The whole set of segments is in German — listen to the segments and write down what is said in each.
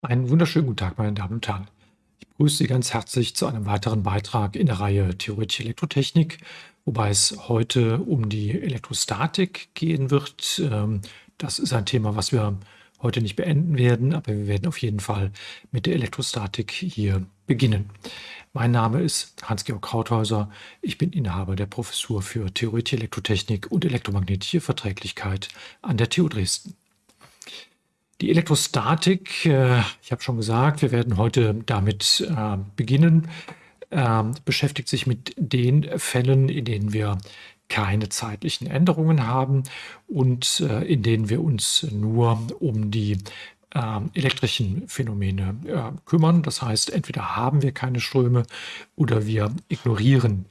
Einen wunderschönen guten Tag, meine Damen und Herren. Ich begrüße Sie ganz herzlich zu einem weiteren Beitrag in der Reihe Theoretische Elektrotechnik, wobei es heute um die Elektrostatik gehen wird. Ähm, das ist ein Thema, was wir heute nicht beenden werden, aber wir werden auf jeden Fall mit der Elektrostatik hier beginnen. Mein Name ist Hans-Georg Krauthäuser. Ich bin Inhaber der Professur für Theoretische Elektrotechnik und elektromagnetische Verträglichkeit an der TU Dresden. Die Elektrostatik, äh, ich habe schon gesagt, wir werden heute damit äh, beginnen, äh, beschäftigt sich mit den Fällen, in denen wir keine zeitlichen Änderungen haben und äh, in denen wir uns nur um die äh, elektrischen Phänomene äh, kümmern. Das heißt, entweder haben wir keine Ströme oder wir ignorieren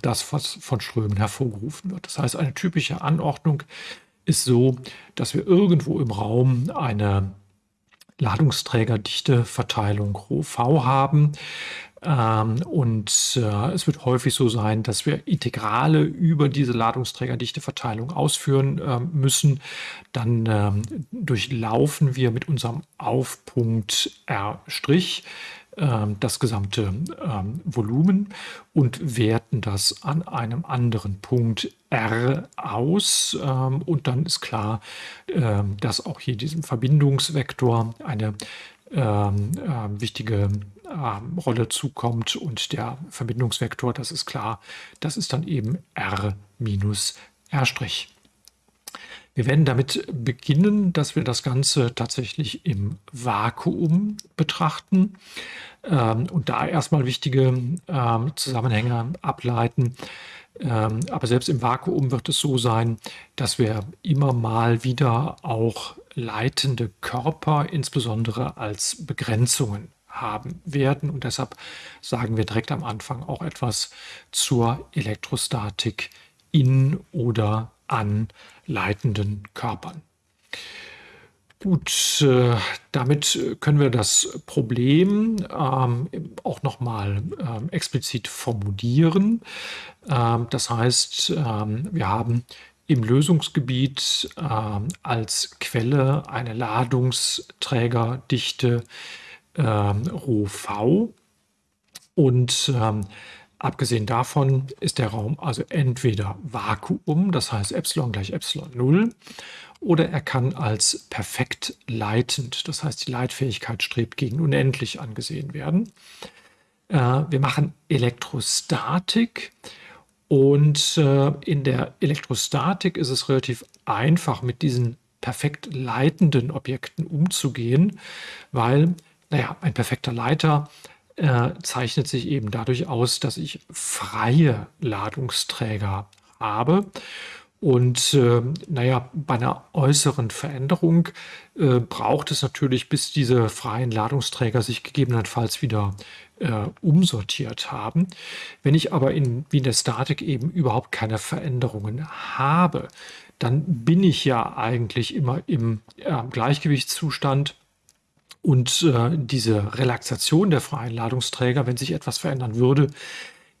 das, was von Strömen hervorgerufen wird. Das heißt, eine typische Anordnung ist so, dass wir irgendwo im Raum eine Ladungsträgerdichteverteilung ρV haben. Ähm, und äh, es wird häufig so sein, dass wir Integrale über diese Ladungsträgerdichteverteilung ausführen äh, müssen. Dann ähm, durchlaufen wir mit unserem Aufpunkt R' ähm, das gesamte ähm, Volumen und werten das an einem anderen Punkt R aus. Ähm, und dann ist klar, dass auch hier diesem Verbindungsvektor eine wichtige Rolle zukommt und der Verbindungsvektor, das ist klar, das ist dann eben R minus R'. Wir werden damit beginnen, dass wir das Ganze tatsächlich im Vakuum betrachten ähm, und da erstmal wichtige ähm, Zusammenhänge ableiten. Ähm, aber selbst im Vakuum wird es so sein, dass wir immer mal wieder auch leitende Körper, insbesondere als Begrenzungen haben werden. Und deshalb sagen wir direkt am Anfang auch etwas zur Elektrostatik in oder an leitenden Körpern. Gut, äh, damit können wir das Problem ähm, auch nochmal ähm, explizit formulieren. Ähm, das heißt, wir haben im Lösungsgebiet als Quelle eine Ladungsträgerdichte ähm, ρV und Abgesehen davon ist der Raum also entweder Vakuum, das heißt Epsilon gleich Epsilon 0, oder er kann als perfekt leitend, das heißt die Leitfähigkeit strebt gegen unendlich angesehen werden. Äh, wir machen Elektrostatik und äh, in der Elektrostatik ist es relativ einfach mit diesen perfekt leitenden Objekten umzugehen, weil, naja, ein perfekter Leiter äh, zeichnet sich eben dadurch aus, dass ich freie Ladungsträger habe. Und äh, naja, bei einer äußeren Veränderung äh, braucht es natürlich, bis diese freien Ladungsträger sich gegebenenfalls wieder äh, umsortiert haben. Wenn ich aber in, wie in der Statik eben überhaupt keine Veränderungen habe, dann bin ich ja eigentlich immer im äh, Gleichgewichtszustand und äh, diese Relaxation der freien Ladungsträger, wenn sich etwas verändern würde,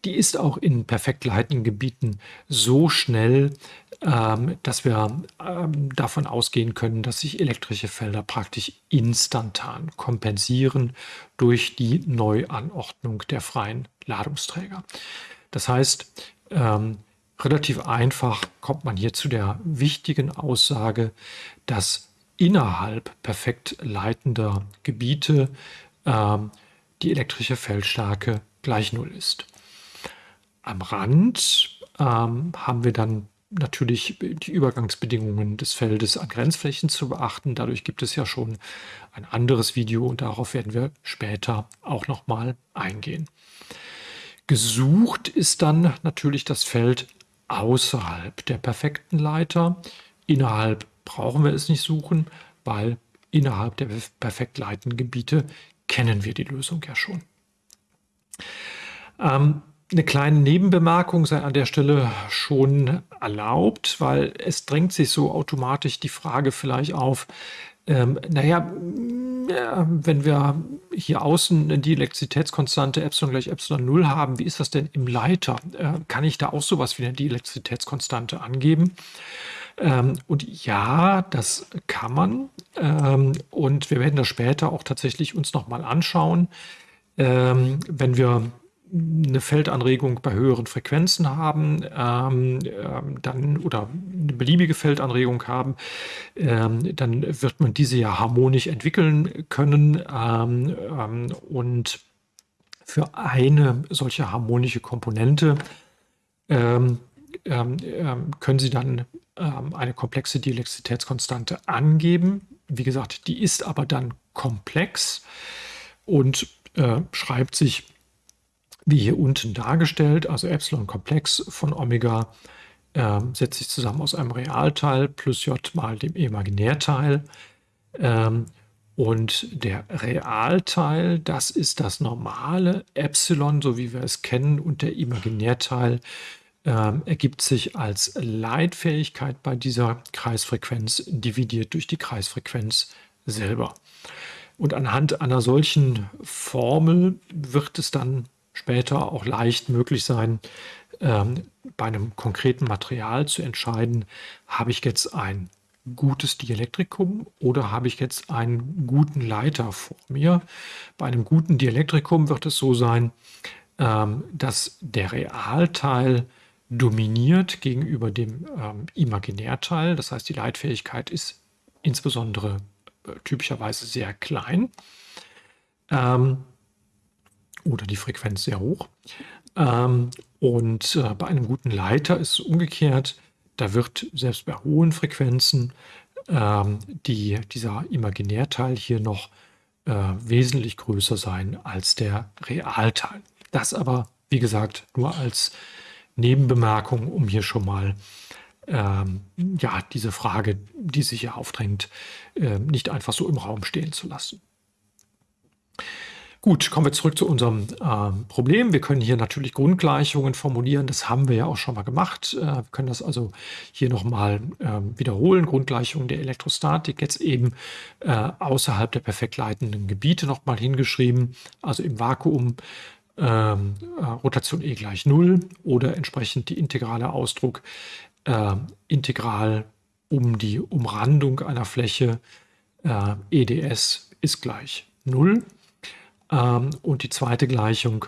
die ist auch in perfekt leitenden Gebieten so schnell, ähm, dass wir ähm, davon ausgehen können, dass sich elektrische Felder praktisch instantan kompensieren durch die Neuanordnung der freien Ladungsträger. Das heißt, ähm, relativ einfach kommt man hier zu der wichtigen Aussage, dass innerhalb perfekt leitender Gebiete ähm, die elektrische Feldstärke gleich Null ist. Am Rand ähm, haben wir dann natürlich die Übergangsbedingungen des Feldes an Grenzflächen zu beachten. Dadurch gibt es ja schon ein anderes Video und darauf werden wir später auch nochmal eingehen. Gesucht ist dann natürlich das Feld außerhalb der perfekten Leiter, innerhalb brauchen wir es nicht suchen, weil innerhalb der perfekt leitenden Gebiete kennen wir die Lösung ja schon. Ähm, eine kleine Nebenbemerkung sei an der Stelle schon erlaubt, weil es drängt sich so automatisch die Frage vielleicht auf, ähm, naja, wenn wir hier außen die Elektrizitätskonstante Epsilon gleich Epsilon 0 haben, wie ist das denn im Leiter? Äh, kann ich da auch sowas wie eine Dielektrizitätskonstante angeben? Ähm, und ja, das kann man. Ähm, und wir werden das später auch tatsächlich uns nochmal anschauen. Ähm, wenn wir eine Feldanregung bei höheren Frequenzen haben, ähm, ähm, dann oder eine beliebige Feldanregung haben, ähm, dann wird man diese ja harmonisch entwickeln können ähm, ähm, und für eine solche harmonische Komponente ähm, können Sie dann eine komplexe Dielektrizitätskonstante angeben. Wie gesagt, die ist aber dann komplex und äh, schreibt sich wie hier unten dargestellt, also Epsilon-Komplex von Omega äh, setzt sich zusammen aus einem Realteil plus j mal dem Imaginärteil. Ähm, und der Realteil, das ist das normale Epsilon, so wie wir es kennen, und der Imaginärteil äh, ergibt sich als Leitfähigkeit bei dieser Kreisfrequenz dividiert durch die Kreisfrequenz selber. Und anhand einer solchen Formel wird es dann später auch leicht möglich sein, ähm, bei einem konkreten Material zu entscheiden, habe ich jetzt ein gutes Dielektrikum oder habe ich jetzt einen guten Leiter vor mir. Bei einem guten Dielektrikum wird es so sein, ähm, dass der Realteil dominiert gegenüber dem ähm, Imaginärteil. Das heißt, die Leitfähigkeit ist insbesondere äh, typischerweise sehr klein. Ähm, oder die Frequenz sehr hoch. Ähm, und äh, bei einem guten Leiter ist es umgekehrt. Da wird selbst bei hohen Frequenzen ähm, die, dieser Imaginärteil hier noch äh, wesentlich größer sein als der Realteil. Das aber, wie gesagt, nur als Nebenbemerkung, um hier schon mal ähm, ja, diese Frage, die sich hier aufdrängt, äh, nicht einfach so im Raum stehen zu lassen. Gut, kommen wir zurück zu unserem äh, Problem. Wir können hier natürlich Grundgleichungen formulieren. Das haben wir ja auch schon mal gemacht. Äh, wir können das also hier nochmal äh, wiederholen. Grundgleichungen der Elektrostatik jetzt eben äh, außerhalb der perfekt leitenden Gebiete nochmal hingeschrieben. Also im Vakuum ähm, äh, Rotation E gleich 0 oder entsprechend die integrale Ausdruck äh, integral um die Umrandung einer Fläche EDS ist gleich 0. Ähm, und die zweite Gleichung,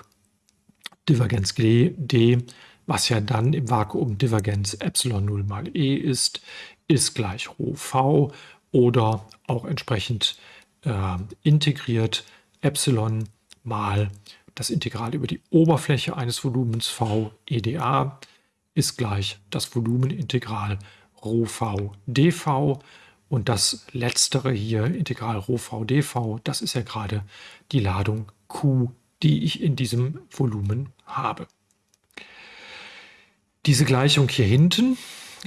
Divergenz D, was ja dann im Vakuum Divergenz Epsilon 0 mal E ist, ist gleich Rho V oder auch entsprechend äh, integriert Epsilon mal das Integral über die Oberfläche eines Volumens V EDA ist gleich das Volumenintegral Rho V dV und das letztere hier, Integral Rho v dv, das ist ja gerade die Ladung Q, die ich in diesem Volumen habe. Diese Gleichung hier hinten,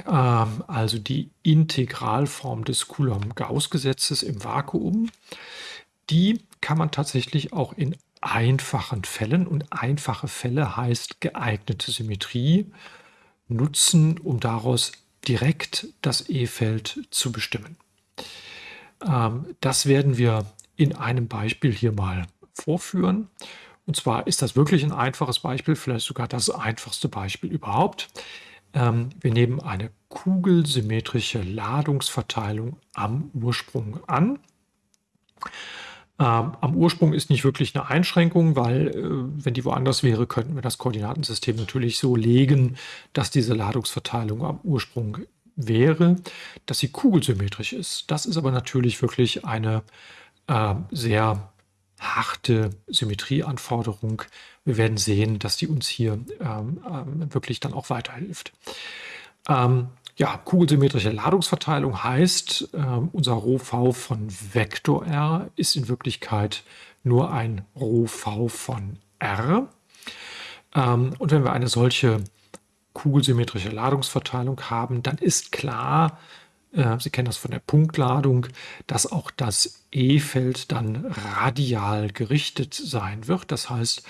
ähm, also die Integralform des Coulomb-Gauss-Gesetzes im Vakuum, die kann man tatsächlich auch in einfachen Fällen, und einfache Fälle heißt geeignete Symmetrie, nutzen, um daraus direkt das E-Feld zu bestimmen. Ähm, das werden wir in einem Beispiel hier mal vorführen. Und zwar ist das wirklich ein einfaches Beispiel, vielleicht sogar das einfachste Beispiel überhaupt. Ähm, wir nehmen eine kugelsymmetrische Ladungsverteilung am Ursprung an. Ähm, am Ursprung ist nicht wirklich eine Einschränkung, weil äh, wenn die woanders wäre, könnten wir das Koordinatensystem natürlich so legen, dass diese Ladungsverteilung am Ursprung wäre, dass sie kugelsymmetrisch ist. Das ist aber natürlich wirklich eine äh, sehr harte Symmetrieanforderung. Wir werden sehen, dass die uns hier ähm, ähm, wirklich dann auch weiterhilft. Ähm, ja, kugelsymmetrische Ladungsverteilung heißt, äh, unser ρV von Vektor R ist in Wirklichkeit nur ein ρV von R. Ähm, und wenn wir eine solche kugelsymmetrische Ladungsverteilung haben, dann ist klar, äh, Sie kennen das von der Punktladung, dass auch das E-Feld dann radial gerichtet sein wird. Das heißt,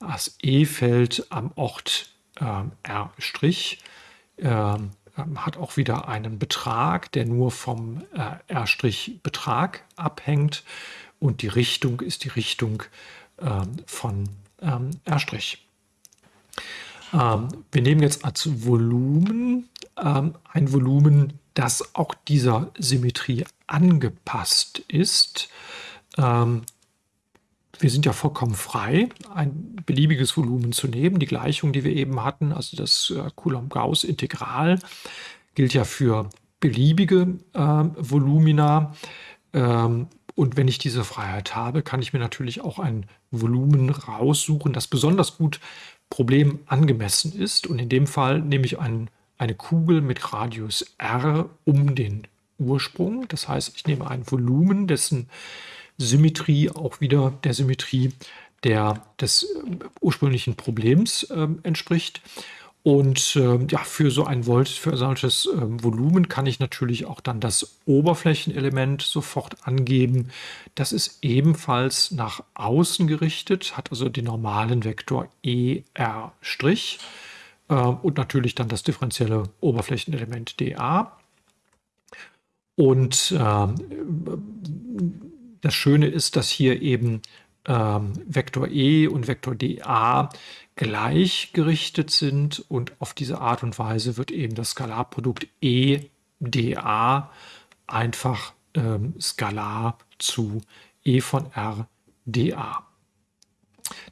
das E-Feld am Ort äh, R' äh, hat auch wieder einen Betrag, der nur vom äh, R'-Betrag abhängt und die Richtung ist die Richtung ähm, von ähm, R'. Ähm, wir nehmen jetzt als Volumen ähm, ein Volumen das auch dieser Symmetrie angepasst ist. Wir sind ja vollkommen frei, ein beliebiges Volumen zu nehmen. Die Gleichung, die wir eben hatten, also das äh, Coulomb-Gauss-Integral, gilt ja für beliebige äh, Volumina. Ähm, und wenn ich diese Freiheit habe, kann ich mir natürlich auch ein Volumen raussuchen, das besonders gut Problem angemessen ist. Und in dem Fall nehme ich ein, eine Kugel mit Radius r um den Ursprung. Das heißt, ich nehme ein Volumen, dessen Symmetrie auch wieder der Symmetrie der, des äh, ursprünglichen Problems äh, entspricht. Und äh, ja, für so ein Volt, für solches äh, Volumen kann ich natürlich auch dann das Oberflächenelement sofort angeben. Das ist ebenfalls nach außen gerichtet, hat also den normalen Vektor ER' äh, und natürlich dann das differenzielle Oberflächenelement dA. Und äh, das Schöne ist, dass hier eben ähm, Vektor E und Vektor dA gleichgerichtet sind und auf diese Art und Weise wird eben das Skalarprodukt E dA einfach ähm, skalar zu E von R dA.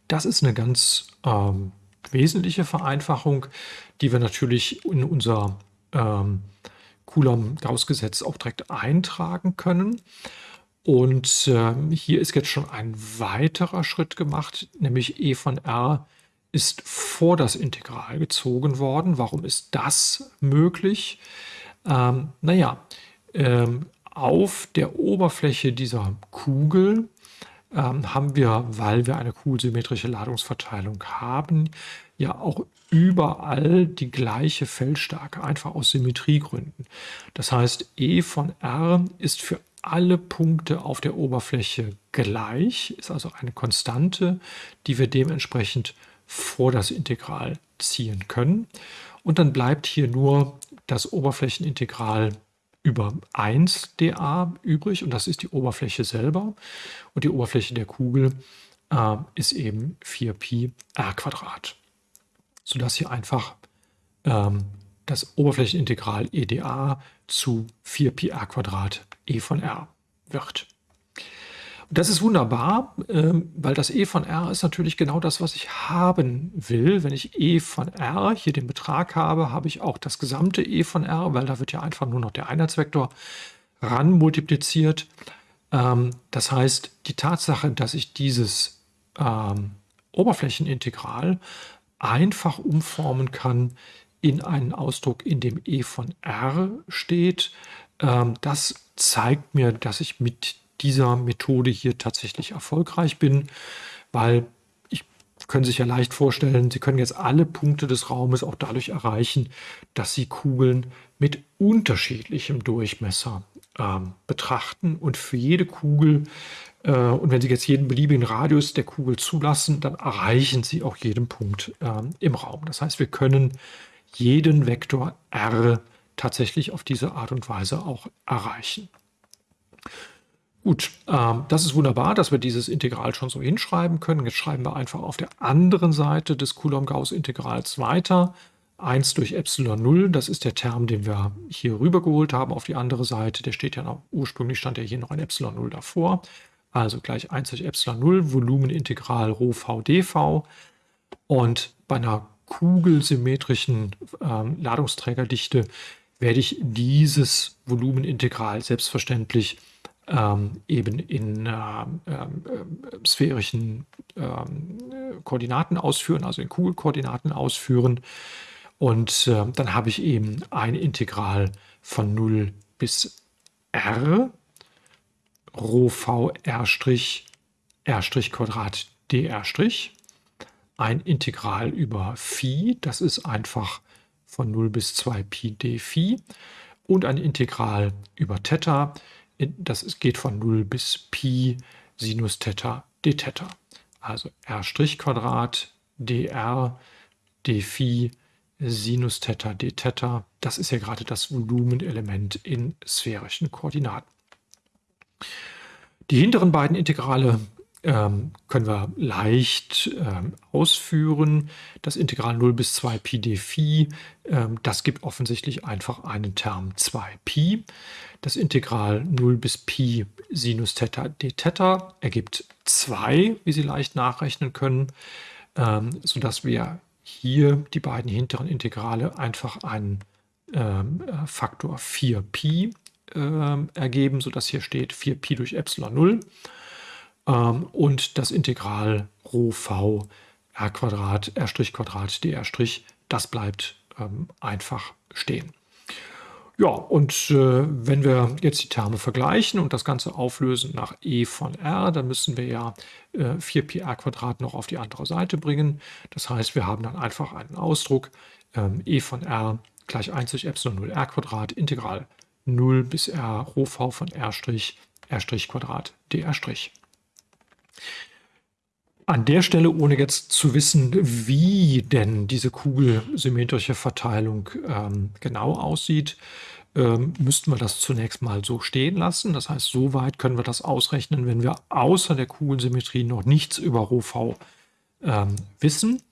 Das ist eine ganz ähm, wesentliche Vereinfachung, die wir natürlich in unser ähm, Coulomb-Gauss-Gesetz auch direkt eintragen können. Und äh, hier ist jetzt schon ein weiterer Schritt gemacht, nämlich e von r ist vor das Integral gezogen worden. Warum ist das möglich? Ähm, naja, ähm, auf der Oberfläche dieser Kugel ähm, haben wir, weil wir eine kugelsymmetrische Ladungsverteilung haben, ja auch überall die gleiche Feldstärke, einfach aus Symmetriegründen. Das heißt, E von R ist für alle Punkte auf der Oberfläche gleich, ist also eine Konstante, die wir dementsprechend vor das Integral ziehen können. Und dann bleibt hier nur das Oberflächenintegral über 1 dA übrig und das ist die Oberfläche selber. Und die Oberfläche der Kugel äh, ist eben 4pi r Quadrat, sodass hier einfach ähm, das Oberflächenintegral EdA zu 4pi r Quadrat e von r wird. Und das ist wunderbar, ähm, weil das e von r ist natürlich genau das, was ich haben will. Wenn ich e von r hier den Betrag habe, habe ich auch das gesamte e von r, weil da wird ja einfach nur noch der Einheitsvektor ran multipliziert. Ähm, das heißt, die Tatsache, dass ich dieses ähm, Oberflächenintegral einfach umformen kann in einen Ausdruck, in dem e von r steht, ähm, das zeigt mir, dass ich mit dieser Methode hier tatsächlich erfolgreich bin, weil ich können sich ja leicht vorstellen, Sie können jetzt alle Punkte des Raumes auch dadurch erreichen, dass Sie Kugeln mit unterschiedlichem Durchmesser ähm, betrachten und für jede Kugel äh, und wenn Sie jetzt jeden beliebigen Radius der Kugel zulassen, dann erreichen Sie auch jeden Punkt ähm, im Raum. Das heißt, wir können jeden Vektor r tatsächlich auf diese Art und Weise auch erreichen. Gut, ähm, das ist wunderbar, dass wir dieses Integral schon so hinschreiben können. Jetzt schreiben wir einfach auf der anderen Seite des Coulomb-Gauss-Integrals weiter. 1 durch Epsilon 0, das ist der Term, den wir hier rübergeholt haben auf die andere Seite. Der steht ja noch, ursprünglich stand ja hier noch ein Epsilon 0 davor. Also gleich 1 durch Epsilon 0, Volumenintegral Rho v dv. Und bei einer kugelsymmetrischen ähm, Ladungsträgerdichte werde ich dieses Volumenintegral selbstverständlich ähm, eben in äh, äh, sphärischen äh, Koordinaten ausführen, also in Kugelkoordinaten ausführen. Und ähm, dann habe ich eben ein Integral von 0 bis r, Rho v r' r' Quadrat dr' ein Integral über Phi, das ist einfach von 0 bis 2 Pi d Phi und ein Integral über Theta, das geht von 0 bis Pi Sinus Theta d Theta. Also r' Quadrat dr d Phi Sinus Theta d Theta, das ist ja gerade das Volumenelement in sphärischen Koordinaten. Die hinteren beiden Integrale ähm, können wir leicht ähm, ausführen. Das Integral 0 bis 2 Pi d Phi, ähm, das gibt offensichtlich einfach einen Term 2Pi. Das Integral 0 bis Pi Sinus Theta d Theta ergibt 2, wie Sie leicht nachrechnen können, ähm, sodass wir hier die beiden hinteren Integrale einfach einen ähm, äh, Faktor 4Pi äh, ergeben, sodass hier steht 4Pi durch Epsilon 0 ähm, und das Integral Rho v r Quadrat, r Quadrat, dr das bleibt ähm, einfach stehen. Ja, und äh, wenn wir jetzt die Terme vergleichen und das Ganze auflösen nach e von r, dann müssen wir ja äh, 4πr Quadrat noch auf die andere Seite bringen. Das heißt, wir haben dann einfach einen Ausdruck ähm, e von r gleich 1 durch Epsilon 0 r Quadrat Integral 0 bis r Rho v von r', r' Quadrat dr'. An der Stelle, ohne jetzt zu wissen, wie denn diese kugelsymmetrische Verteilung ähm, genau aussieht, ähm, müssten wir das zunächst mal so stehen lassen. Das heißt, so weit können wir das ausrechnen, wenn wir außer der Kugelsymmetrie noch nichts über Rho ähm, wissen.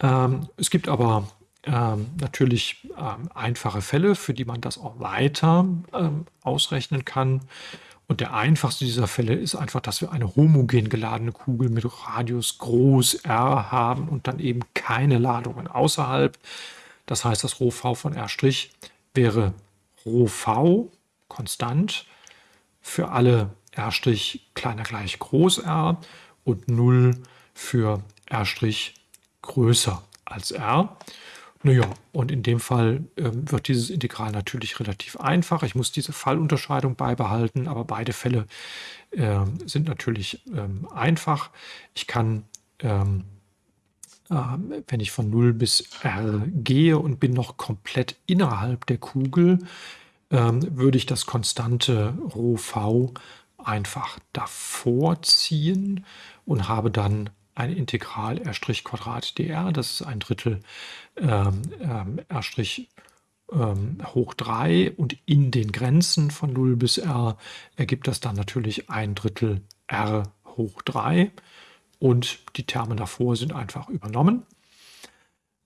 Ähm, es gibt aber ähm, natürlich ähm, einfache Fälle, für die man das auch weiter ausrechnen kann. Und der einfachste dieser Fälle ist einfach, dass wir eine homogen geladene Kugel mit Radius groß r haben und dann eben keine Ladungen außerhalb. Das heißt, das Rho v von r' wäre Rho v konstant für alle r' kleiner gleich groß r und 0 für r' größer als r. Naja, und in dem Fall ähm, wird dieses Integral natürlich relativ einfach. Ich muss diese Fallunterscheidung beibehalten, aber beide Fälle äh, sind natürlich ähm, einfach. Ich kann, ähm, äh, wenn ich von 0 bis r gehe und bin noch komplett innerhalb der Kugel, ähm, würde ich das konstante Rho v einfach davor ziehen und habe dann ein Integral r' Quadrat dr, das ist ein Drittel ähm, ähm, r' ähm, hoch 3 und in den Grenzen von 0 bis r ergibt das dann natürlich ein Drittel r hoch 3 und die Terme davor sind einfach übernommen.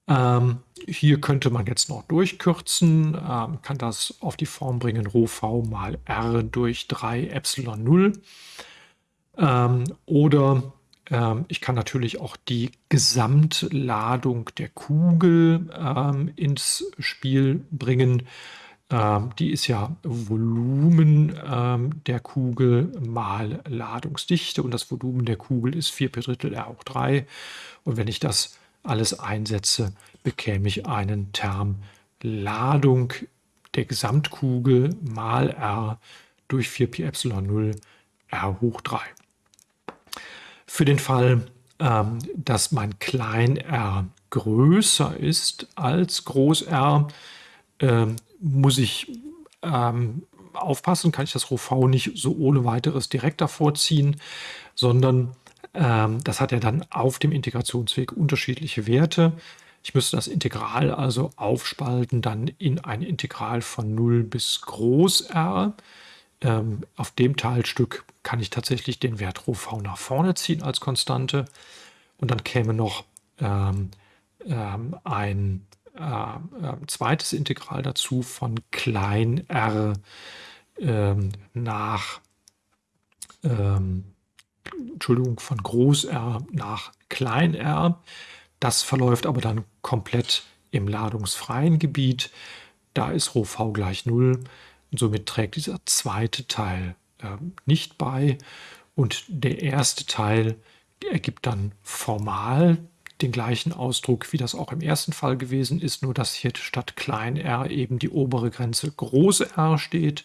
Ähm, hier könnte man jetzt noch durchkürzen, ähm, kann das auf die Form bringen Rho v mal r durch 3 Epsilon 0 ähm, oder ähm, ich kann natürlich auch die Gesamtladung der Kugel ähm, ins Spiel bringen. Ähm, die ist ja Volumen ähm, der Kugel mal Ladungsdichte und das Volumen der Kugel ist 4 per Drittel R hoch 3. Und wenn ich das alles einsetze, bekäme ich einen Term Ladung der Gesamtkugel mal R durch 4 Pi Epsilon 0 R hoch 3. Für den Fall, ähm, dass mein klein r größer ist als groß R, ähm, muss ich ähm, aufpassen, kann ich das Rho v nicht so ohne weiteres direkt davor ziehen, sondern ähm, das hat ja dann auf dem Integrationsweg unterschiedliche Werte. Ich müsste das Integral also aufspalten dann in ein Integral von 0 bis groß R. Ähm, auf dem Teilstück kann ich tatsächlich den Wert ρv nach vorne ziehen als Konstante. Und dann käme noch ähm, ähm, ein äh, zweites Integral dazu von klein r ähm, nach, ähm, Entschuldigung, von groß r nach klein r. Das verläuft aber dann komplett im ladungsfreien Gebiet. Da ist ρv gleich 0 und somit trägt dieser zweite Teil äh, nicht bei. Und der erste Teil ergibt dann formal den gleichen Ausdruck, wie das auch im ersten Fall gewesen ist, nur dass hier statt klein r eben die obere Grenze große r steht.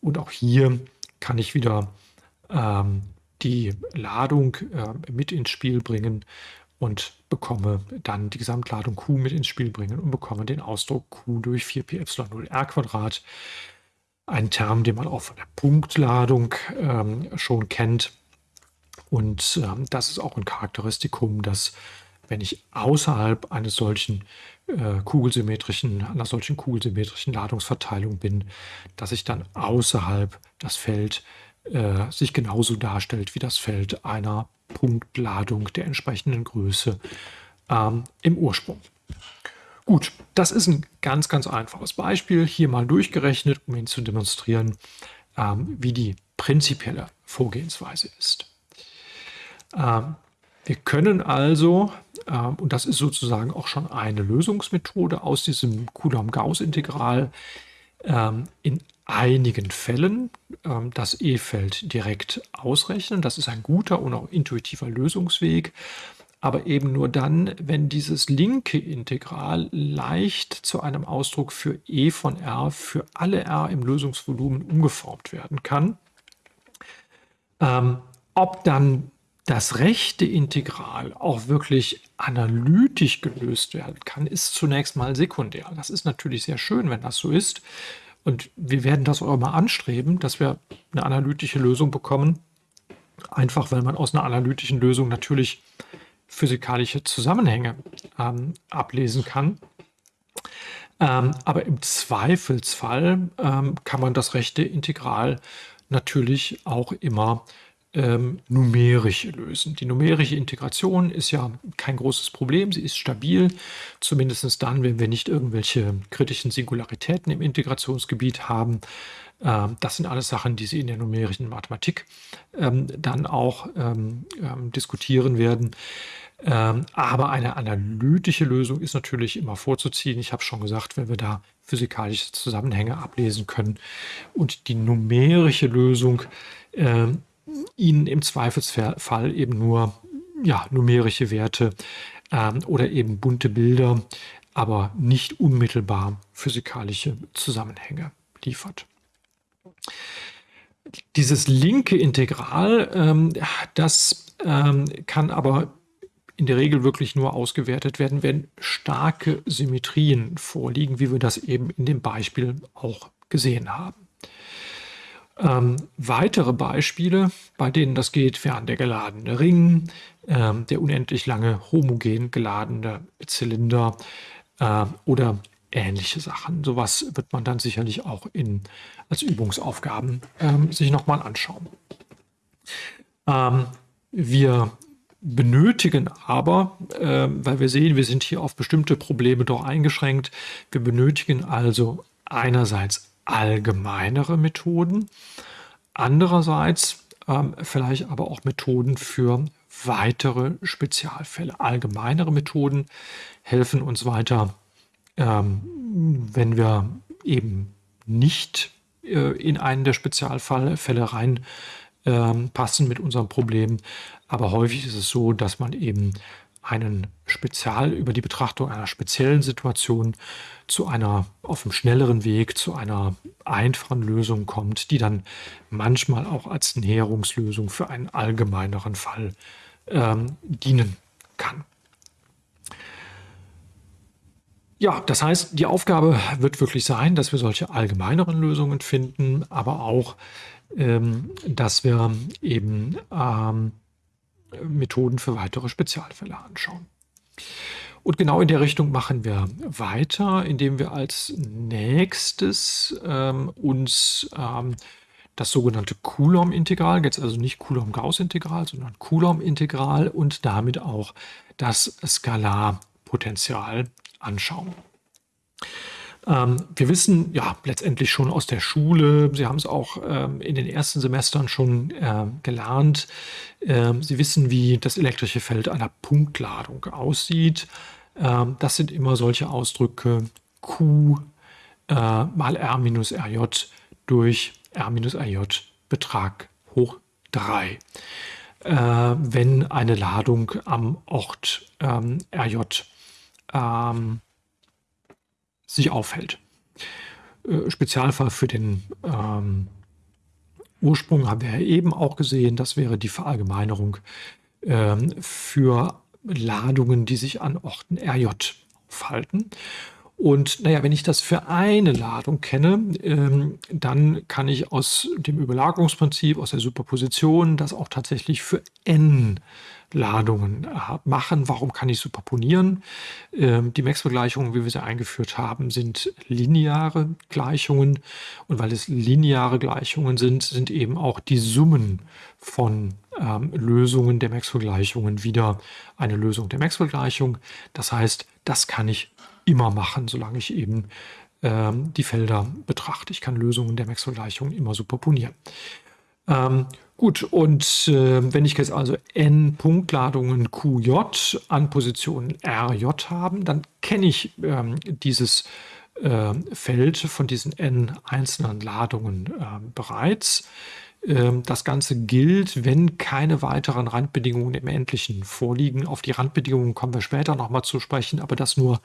Und auch hier kann ich wieder ähm, die Ladung äh, mit ins Spiel bringen und bekomme dann die Gesamtladung Q mit ins Spiel bringen und bekomme den Ausdruck Q durch 4π Epsilon 0 r Quadrat ein Term, den man auch von der Punktladung ähm, schon kennt. Und ähm, das ist auch ein Charakteristikum, dass wenn ich außerhalb eines solchen äh, kugelsymmetrischen, einer solchen kugelsymmetrischen Ladungsverteilung bin, dass ich dann außerhalb das Feld äh, sich genauso darstellt wie das Feld einer Punktladung der entsprechenden Größe ähm, im Ursprung. Gut, das ist ein ganz, ganz einfaches Beispiel, hier mal durchgerechnet, um Ihnen zu demonstrieren, ähm, wie die prinzipielle Vorgehensweise ist. Ähm, wir können also, ähm, und das ist sozusagen auch schon eine Lösungsmethode aus diesem Coulomb-Gauss-Integral, ähm, in einigen Fällen ähm, das E-Feld direkt ausrechnen. Das ist ein guter und auch intuitiver Lösungsweg aber eben nur dann, wenn dieses linke Integral leicht zu einem Ausdruck für e von r für alle r im Lösungsvolumen umgeformt werden kann. Ähm, ob dann das rechte Integral auch wirklich analytisch gelöst werden kann, ist zunächst mal sekundär. Das ist natürlich sehr schön, wenn das so ist. Und wir werden das auch mal anstreben, dass wir eine analytische Lösung bekommen. Einfach weil man aus einer analytischen Lösung natürlich physikalische Zusammenhänge ähm, ablesen kann. Ähm, aber im Zweifelsfall ähm, kann man das rechte Integral natürlich auch immer ähm, numerisch lösen. Die numerische Integration ist ja kein großes Problem, sie ist stabil, zumindest dann, wenn wir nicht irgendwelche kritischen Singularitäten im Integrationsgebiet haben. Ähm, das sind alles Sachen, die Sie in der numerischen Mathematik ähm, dann auch ähm, diskutieren werden. aber eine analytische Lösung ist natürlich immer vorzuziehen. Ich habe schon gesagt, wenn wir da physikalische Zusammenhänge ablesen können und die numerische Lösung Ihnen im Zweifelsfall eben nur ja, numerische Werte oder eben bunte Bilder, aber nicht unmittelbar physikalische Zusammenhänge liefert. Dieses linke Integral, ähm, das ähm, kann aber in der Regel wirklich nur ausgewertet werden, wenn starke Symmetrien vorliegen, wie wir das eben in dem Beispiel auch gesehen haben. Ähm, weitere Beispiele, bei denen das geht, wären der geladene Ring, ähm, der unendlich lange homogen geladene Zylinder äh, oder ähnliche Sachen. Sowas wird man dann sicherlich auch in, als Übungsaufgaben ähm, sich nochmal anschauen. Ähm, wir benötigen aber, äh, weil wir sehen, wir sind hier auf bestimmte Probleme doch eingeschränkt, wir benötigen also einerseits allgemeinere Methoden, andererseits ähm, vielleicht aber auch Methoden für weitere Spezialfälle. Allgemeinere Methoden helfen uns weiter ähm, wenn wir eben nicht äh, in einen der Spezialfälle rein ähm, mit unserem Problem. Aber häufig ist es so, dass man eben einen Spezial über die Betrachtung einer speziellen Situation zu einer auf einem schnelleren Weg zu einer einfachen Lösung kommt, die dann manchmal auch als Näherungslösung für einen allgemeineren Fall ähm, dienen kann. Ja, das heißt, die Aufgabe wird wirklich sein, dass wir solche allgemeineren Lösungen finden, aber auch, ähm, dass wir eben ähm, Methoden für weitere Spezialfälle anschauen. Und genau in der Richtung machen wir weiter, indem wir als nächstes ähm, uns ähm, das sogenannte Coulomb-Integral, jetzt also nicht Coulomb-Gauss-Integral, sondern Coulomb-Integral und damit auch das Skalarpotential anschauen. Ähm, wir wissen ja letztendlich schon aus der Schule, Sie haben es auch ähm, in den ersten Semestern schon äh, gelernt, ähm, Sie wissen, wie das elektrische Feld einer Punktladung aussieht. Ähm, das sind immer solche Ausdrücke Q äh, mal R minus RJ durch R minus RJ Betrag hoch 3. Äh, wenn eine Ladung am Ort ähm, RJ ähm, sich aufhält. Äh, Spezialfall für den ähm, Ursprung haben wir ja eben auch gesehen, das wäre die Verallgemeinerung ähm, für Ladungen, die sich an Orten RJ aufhalten. Und naja, wenn ich das für eine Ladung kenne, ähm, dann kann ich aus dem Überlagerungsprinzip, aus der Superposition, das auch tatsächlich für n Ladungen äh, machen. Warum kann ich superponieren? Ähm, die Maxwell-Gleichungen, wie wir sie eingeführt haben, sind lineare Gleichungen. Und weil es lineare Gleichungen sind, sind eben auch die Summen von ähm, Lösungen der Maxwell-Gleichungen wieder eine Lösung der Maxwell-Gleichung. Das heißt, das kann ich immer machen, solange ich eben ähm, die Felder betrachte. Ich kann Lösungen der Maxwell-Gleichung immer superponieren. Ähm, gut, und äh, wenn ich jetzt also n Punktladungen QJ an Position RJ haben, dann kenne ich ähm, dieses äh, Feld von diesen n einzelnen Ladungen äh, bereits. Ähm, das Ganze gilt, wenn keine weiteren Randbedingungen im Endlichen vorliegen. Auf die Randbedingungen kommen wir später nochmal zu sprechen, aber das nur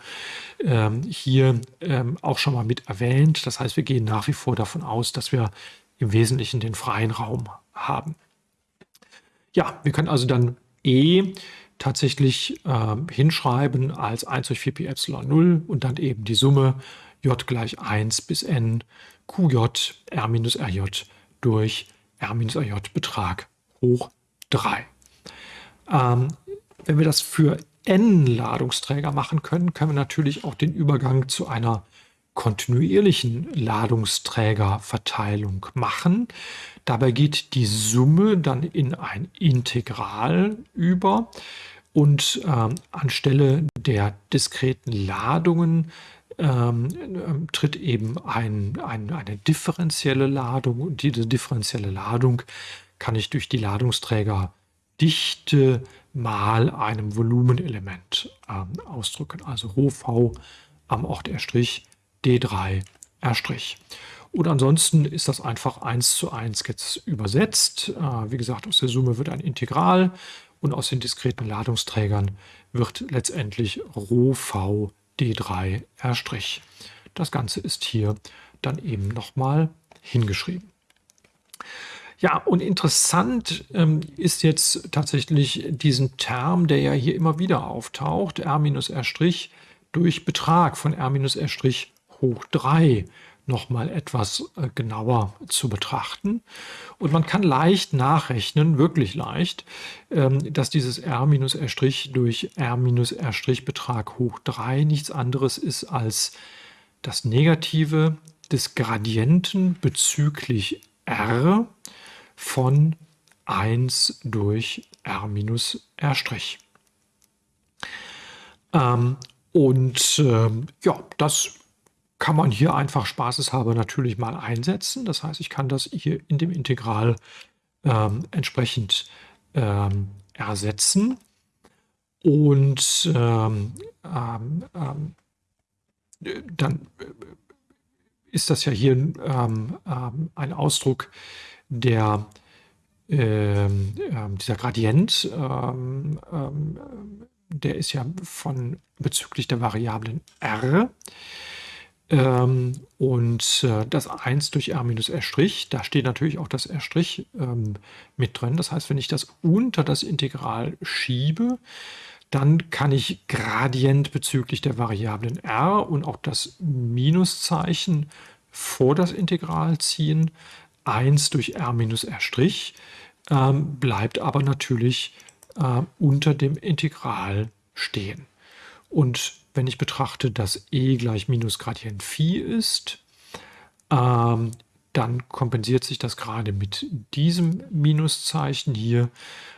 ähm, hier ähm, auch schon mal mit erwähnt. Das heißt, wir gehen nach wie vor davon aus, dass wir im Wesentlichen den freien Raum haben. Ja, wir können also dann E tatsächlich äh, hinschreiben als 1 durch 4 pi Epsilon 0 und dann eben die Summe j gleich 1 bis n qj r minus rj durch r minus rj Betrag hoch 3. Ähm, wenn wir das für n Ladungsträger machen können, können wir natürlich auch den Übergang zu einer kontinuierlichen Ladungsträgerverteilung machen. Dabei geht die Summe dann in ein Integral über und ähm, anstelle der diskreten Ladungen ähm, ähm, tritt eben ein, ein, eine differenzielle Ladung und diese differenzielle Ladung kann ich durch die Ladungsträgerdichte mal einem Volumenelement ähm, ausdrücken, also Rho v am Ort R' D3 R'. Und ansonsten ist das einfach 1 zu 1 jetzt übersetzt. Äh, wie gesagt, aus der Summe wird ein Integral und aus den diskreten Ladungsträgern wird letztendlich Rho v D3 R'. Das Ganze ist hier dann eben nochmal hingeschrieben. Ja, und interessant ähm, ist jetzt tatsächlich diesen Term, der ja hier immer wieder auftaucht, R minus R' durch Betrag von R minus R' hoch 3 nochmal etwas äh, genauer zu betrachten. Und man kann leicht nachrechnen, wirklich leicht, ähm, dass dieses r minus r' durch r minus r' Betrag hoch 3 nichts anderes ist als das Negative des Gradienten bezüglich r von 1 durch r minus r'. Ähm, und ähm, ja, das kann man hier einfach spaßeshalber natürlich mal einsetzen. Das heißt, ich kann das hier in dem Integral ähm, entsprechend ähm, ersetzen. Und ähm, ähm, ähm dann äh, ist das ja hier ähm, ein Ausdruck der dieser Gradient, der ist ja von bezüglich der Variablen r. Ähm, und äh, das 1 durch r minus r', da steht natürlich auch das r' ähm, mit drin. Das heißt, wenn ich das unter das Integral schiebe, dann kann ich Gradient bezüglich der Variablen r und auch das Minuszeichen vor das Integral ziehen. 1 durch r minus r' ähm, bleibt aber natürlich äh, unter dem Integral stehen. Und wenn ich betrachte, dass e gleich minus Gradient Phi ist, ähm, dann kompensiert sich das gerade mit diesem Minuszeichen hier,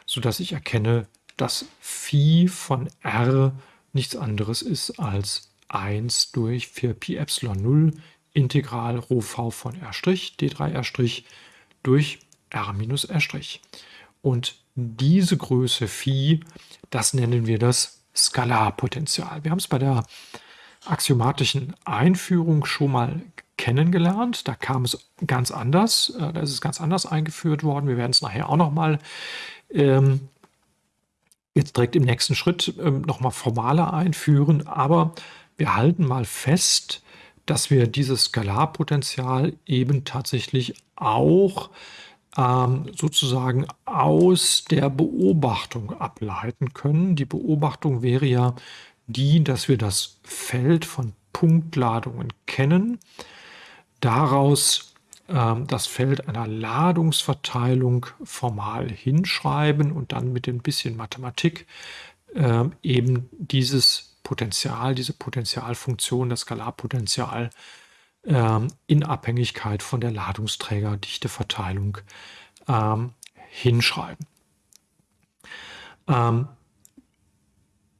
sodass ich erkenne, dass Phi von r nichts anderes ist als 1 durch 4 Pi Epsilon 0 Integral Rho v von r' d3r' durch r minus r'. Und diese Größe Phi, das nennen wir das Skalarpotenzial. Wir haben es bei der axiomatischen Einführung schon mal kennengelernt. Da kam es ganz anders. Äh, da ist es ganz anders eingeführt worden. Wir werden es nachher auch noch mal ähm, jetzt direkt im nächsten Schritt ähm, noch mal formaler einführen. Aber wir halten mal fest, dass wir dieses Skalarpotenzial eben tatsächlich auch ähm, sozusagen aus der Beobachtung ableiten können. Die Beobachtung wäre ja die, dass wir das Feld von Punktladungen kennen, daraus äh, das Feld einer Ladungsverteilung formal hinschreiben und dann mit ein bisschen Mathematik äh, eben dieses Potential, diese Potentialfunktion, das Skalarpotential äh, in Abhängigkeit von der Ladungsträgerdichteverteilung ähm, hinschreiben. Ähm,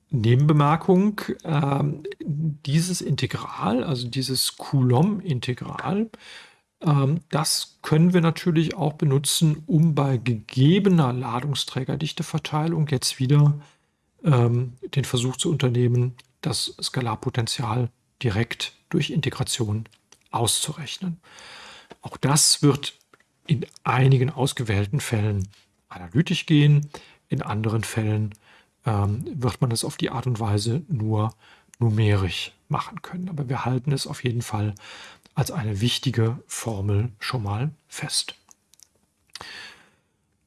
Nebenbemerkung, äh, dieses Integral, also dieses Coulomb-Integral, äh, das können wir natürlich auch benutzen, um bei gegebener Ladungsträgerdichteverteilung jetzt wieder ähm, den Versuch zu unternehmen, das Skalarpotential direkt durch Integration auszurechnen. Auch das wird in einigen ausgewählten Fällen analytisch gehen, in anderen Fällen ähm, wird man es auf die Art und Weise nur numerisch machen können. Aber wir halten es auf jeden Fall als eine wichtige Formel schon mal fest.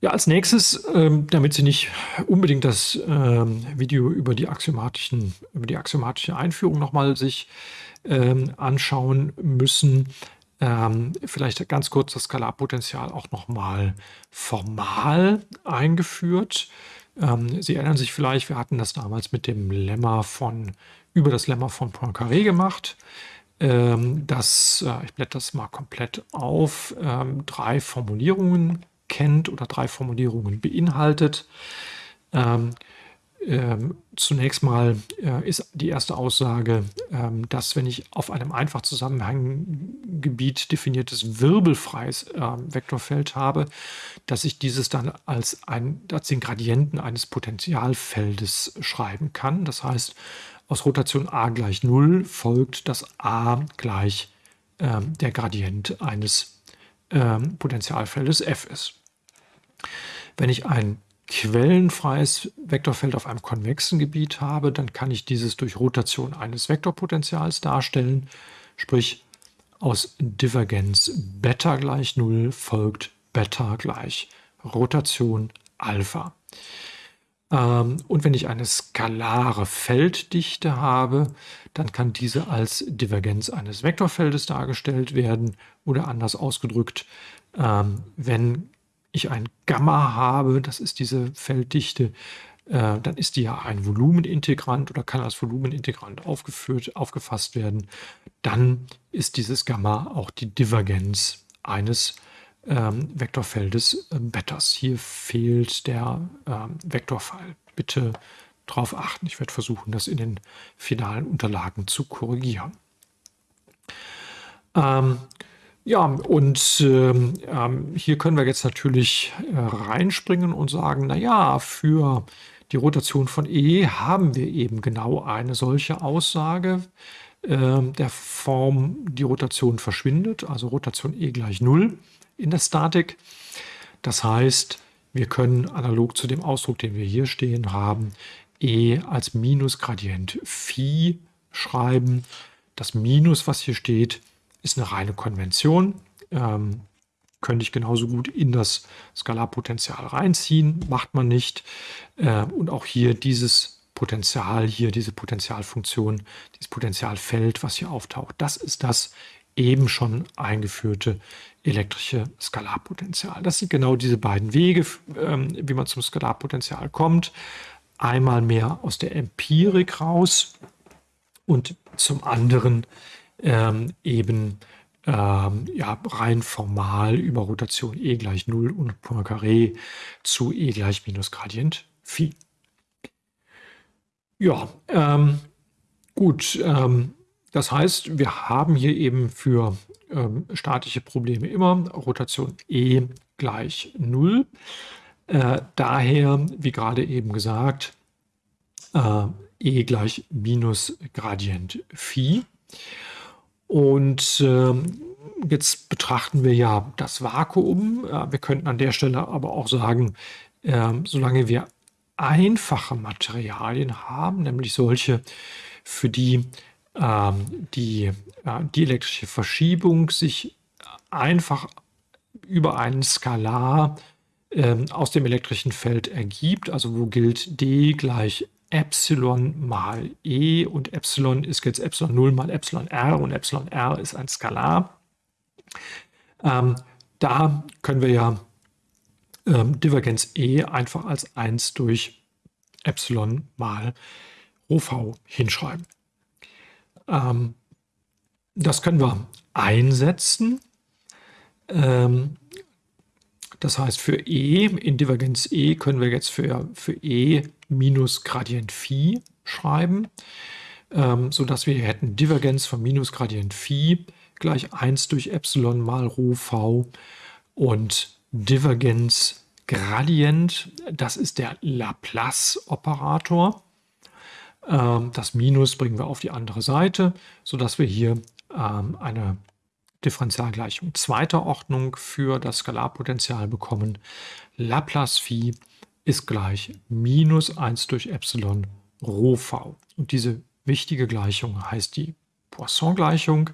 Ja, als nächstes, ähm, damit Sie nicht unbedingt das ähm, Video über die, axiomatischen, über die axiomatische Einführung nochmal sich ähm, anschauen müssen, ähm, vielleicht ganz kurz das Skalarpotential auch nochmal formal eingeführt. Ähm, Sie erinnern sich vielleicht, wir hatten das damals mit dem Lemma von, über das Lemma von Poincaré gemacht. Ähm, das, äh, ich blätter das mal komplett auf, ähm, drei Formulierungen kennt oder drei Formulierungen beinhaltet. Ähm, zunächst mal äh, ist die erste Aussage, ähm, dass wenn ich auf einem einfach Zusammenhanggebiet definiertes wirbelfreies äh, Vektorfeld habe, dass ich dieses dann als, ein, als den Gradienten eines Potentialfeldes schreiben kann. Das heißt, aus Rotation a gleich 0 folgt, dass a gleich äh, der Gradient eines ähm, Potentialfeldes f ist. Wenn ich ein quellenfreies Vektorfeld auf einem konvexen Gebiet habe, dann kann ich dieses durch Rotation eines Vektorpotentials darstellen. Sprich, aus Divergenz Beta gleich 0 folgt Beta gleich Rotation Alpha. Ähm, und wenn ich eine skalare Felddichte habe, dann kann diese als Divergenz eines Vektorfeldes dargestellt werden oder anders ausgedrückt, ähm, wenn ich ein Gamma habe, das ist diese Felddichte, äh, dann ist die ja ein Volumenintegrant oder kann als Volumenintegrant aufgeführt, aufgefasst werden. Dann ist dieses Gamma auch die Divergenz eines ähm, Vektorfeldes äh. Hier fehlt der ähm, Vektorpfeil. Bitte darauf achten. Ich werde versuchen, das in den finalen Unterlagen zu korrigieren. Ähm, ja, und ähm, ähm, hier können wir jetzt natürlich äh, reinspringen und sagen, naja, für die Rotation von E haben wir eben genau eine solche Aussage äh, der Form, die Rotation verschwindet, also Rotation E gleich 0 in der Statik. Das heißt, wir können analog zu dem Ausdruck, den wir hier stehen haben, E als Minusgradient Phi schreiben. Das Minus, was hier steht, ist eine reine Konvention. Ähm, könnte ich genauso gut in das Skalarpotential reinziehen, macht man nicht. Äh, und auch hier dieses Potenzial, hier diese Potentialfunktion, dieses Potentialfeld, was hier auftaucht, das ist das eben schon eingeführte elektrische Skalarpotential. Das sind genau diese beiden Wege, ähm, wie man zum Skalarpotential kommt. Einmal mehr aus der Empirik raus und zum anderen ähm, eben ähm, ja, rein formal über Rotation E gleich 0 und Poincaré zu E gleich minus Gradient Phi. Ja, ähm, gut. Ähm, das heißt, wir haben hier eben für ähm, statische Probleme immer Rotation E gleich 0. Äh, daher, wie gerade eben gesagt, äh, E gleich minus Gradient Phi. Und äh, jetzt betrachten wir ja das Vakuum. Äh, wir könnten an der Stelle aber auch sagen, äh, solange wir einfache Materialien haben, nämlich solche, für die ähm, die, die elektrische Verschiebung sich einfach über einen Skalar ähm, aus dem elektrischen Feld ergibt, also wo gilt d gleich Epsilon mal E und Epsilon ist jetzt Epsilon 0 mal Epsilon R und Epsilon R ist ein Skalar. Ähm, da können wir ja ähm, Divergenz E einfach als 1 durch Epsilon mal Rho v hinschreiben. Ähm, das können wir einsetzen. Ähm, das heißt, für E, in Divergenz E, können wir jetzt für, für E minus Gradient Phi schreiben, ähm, sodass wir hier hätten Divergenz von minus Gradient Phi gleich 1 durch Epsilon mal Rho v und Divergenz Gradient, das ist der Laplace-Operator. Ähm, das Minus bringen wir auf die andere Seite, sodass wir hier ähm, eine Differentialgleichung zweiter Ordnung für das Skalarpotential bekommen. Laplace Phi ist gleich minus 1 durch Epsilon Rho v. Und diese wichtige Gleichung heißt die Poisson-Gleichung.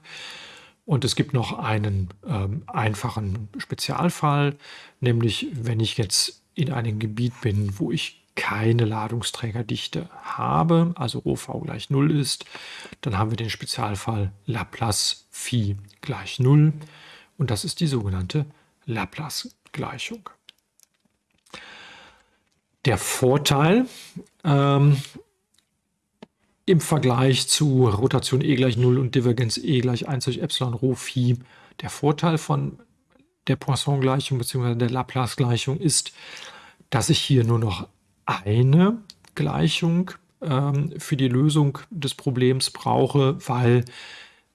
Und es gibt noch einen ähm, einfachen Spezialfall, nämlich wenn ich jetzt in einem Gebiet bin, wo ich keine Ladungsträgerdichte habe, also Rho gleich 0 ist, dann haben wir den Spezialfall Laplace Phi gleich 0 und das ist die sogenannte Laplace-Gleichung. Der Vorteil ähm, im Vergleich zu Rotation E gleich 0 und Divergenz E gleich 1 durch Epsilon Rho Phi, der Vorteil von der Poisson-Gleichung bzw. der Laplace-Gleichung ist, dass ich hier nur noch eine Gleichung ähm, für die Lösung des Problems brauche, weil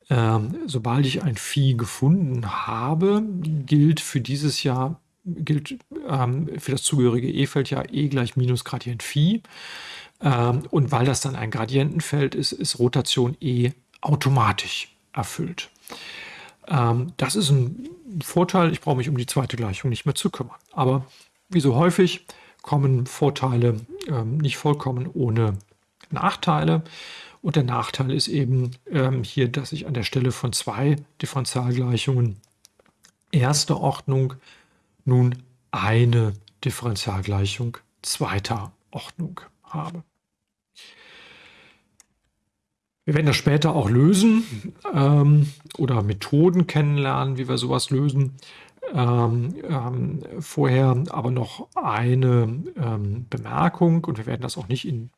ähm, sobald ich ein Phi gefunden habe, gilt für dieses Jahr, gilt ähm, für das zugehörige E-Feld ja E gleich minus Gradient Phi. Ähm, und weil das dann ein Gradientenfeld ist, ist Rotation E automatisch erfüllt. Ähm, das ist ein Vorteil, ich brauche mich um die zweite Gleichung nicht mehr zu kümmern. Aber wie so häufig kommen Vorteile ähm, nicht vollkommen ohne Nachteile. Und der Nachteil ist eben ähm, hier, dass ich an der Stelle von zwei Differentialgleichungen erster Ordnung nun eine Differentialgleichung zweiter Ordnung habe. Wir werden das später auch lösen ähm, oder Methoden kennenlernen, wie wir sowas lösen. Ähm, ähm, vorher aber noch eine ähm, Bemerkung und wir werden das auch nicht in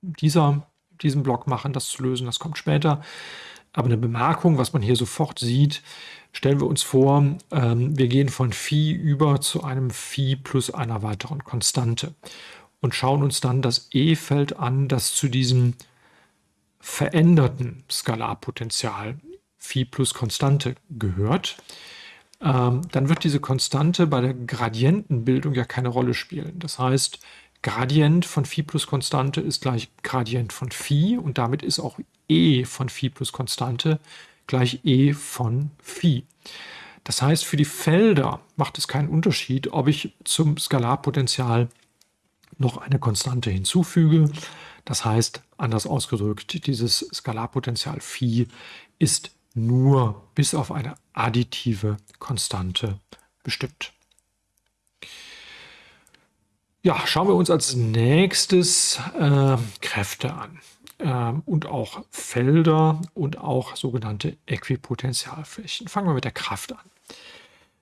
dieser, diesem Block machen, das zu lösen, das kommt später. Aber eine Bemerkung, was man hier sofort sieht, stellen wir uns vor, ähm, wir gehen von Phi über zu einem Phi plus einer weiteren Konstante und schauen uns dann das E-Feld an, das zu diesem veränderten Skalarpotential Phi plus Konstante gehört ähm, dann wird diese Konstante bei der Gradientenbildung ja keine Rolle spielen. Das heißt, Gradient von Phi plus Konstante ist gleich Gradient von Phi und damit ist auch e von Phi plus Konstante gleich e von Phi. Das heißt, für die Felder macht es keinen Unterschied, ob ich zum Skalarpotential noch eine Konstante hinzufüge. Das heißt, anders ausgedrückt, dieses Skalarpotential Phi ist nur bis auf eine additive Konstante bestimmt. Ja, schauen wir uns als nächstes äh, Kräfte an und auch Felder und auch sogenannte Äquipotentialflächen. Fangen wir mit der Kraft an.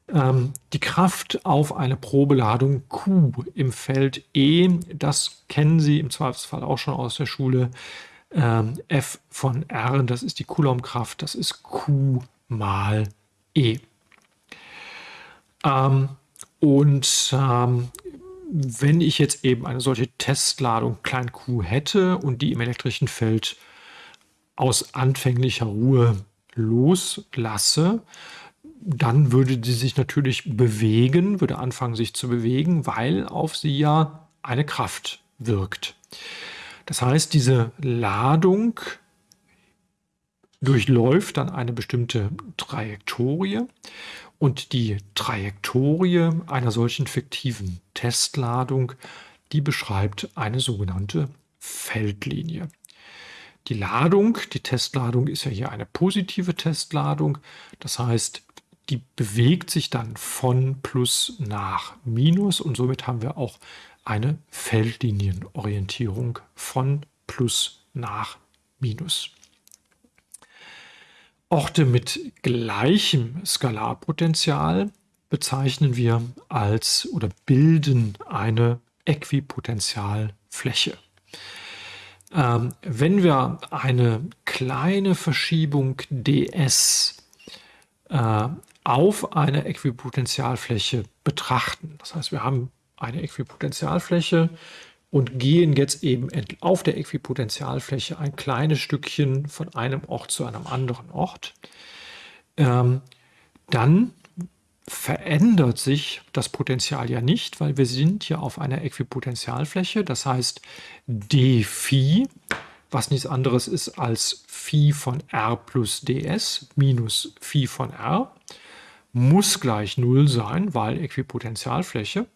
Ähm, die Kraft auf eine Probeladung Q im Feld E, das kennen Sie im Zweifelsfall auch schon aus der Schule, ähm, F von R, das ist die Coulombkraft, das ist Q mal E. Ähm, und ähm, wenn ich jetzt eben eine solche Testladung klein q hätte und die im elektrischen Feld aus anfänglicher Ruhe loslasse, dann würde sie sich natürlich bewegen, würde anfangen sich zu bewegen, weil auf sie ja eine Kraft wirkt. Das heißt, diese Ladung durchläuft dann eine bestimmte Trajektorie und die Trajektorie einer solchen fiktiven Testladung, die beschreibt eine sogenannte Feldlinie. Die Ladung, die Testladung ist ja hier eine positive Testladung, das heißt, die bewegt sich dann von Plus nach Minus und somit haben wir auch eine Feldlinienorientierung von Plus nach Minus. Orte mit gleichem Skalarpotential bezeichnen wir als oder bilden eine Äquipotentialfläche. Ähm, wenn wir eine kleine Verschiebung ds äh, auf eine Äquipotentialfläche betrachten, das heißt, wir haben eine Äquipotentialfläche und gehen jetzt eben auf der Äquipotentialfläche ein kleines Stückchen von einem Ort zu einem anderen Ort, ähm, dann verändert sich das Potential ja nicht, weil wir sind ja auf einer Äquipotentialfläche. Das heißt, d Phi, was nichts anderes ist als Phi von r plus ds minus Phi von r, muss gleich 0 sein, weil Äquipotentialfläche.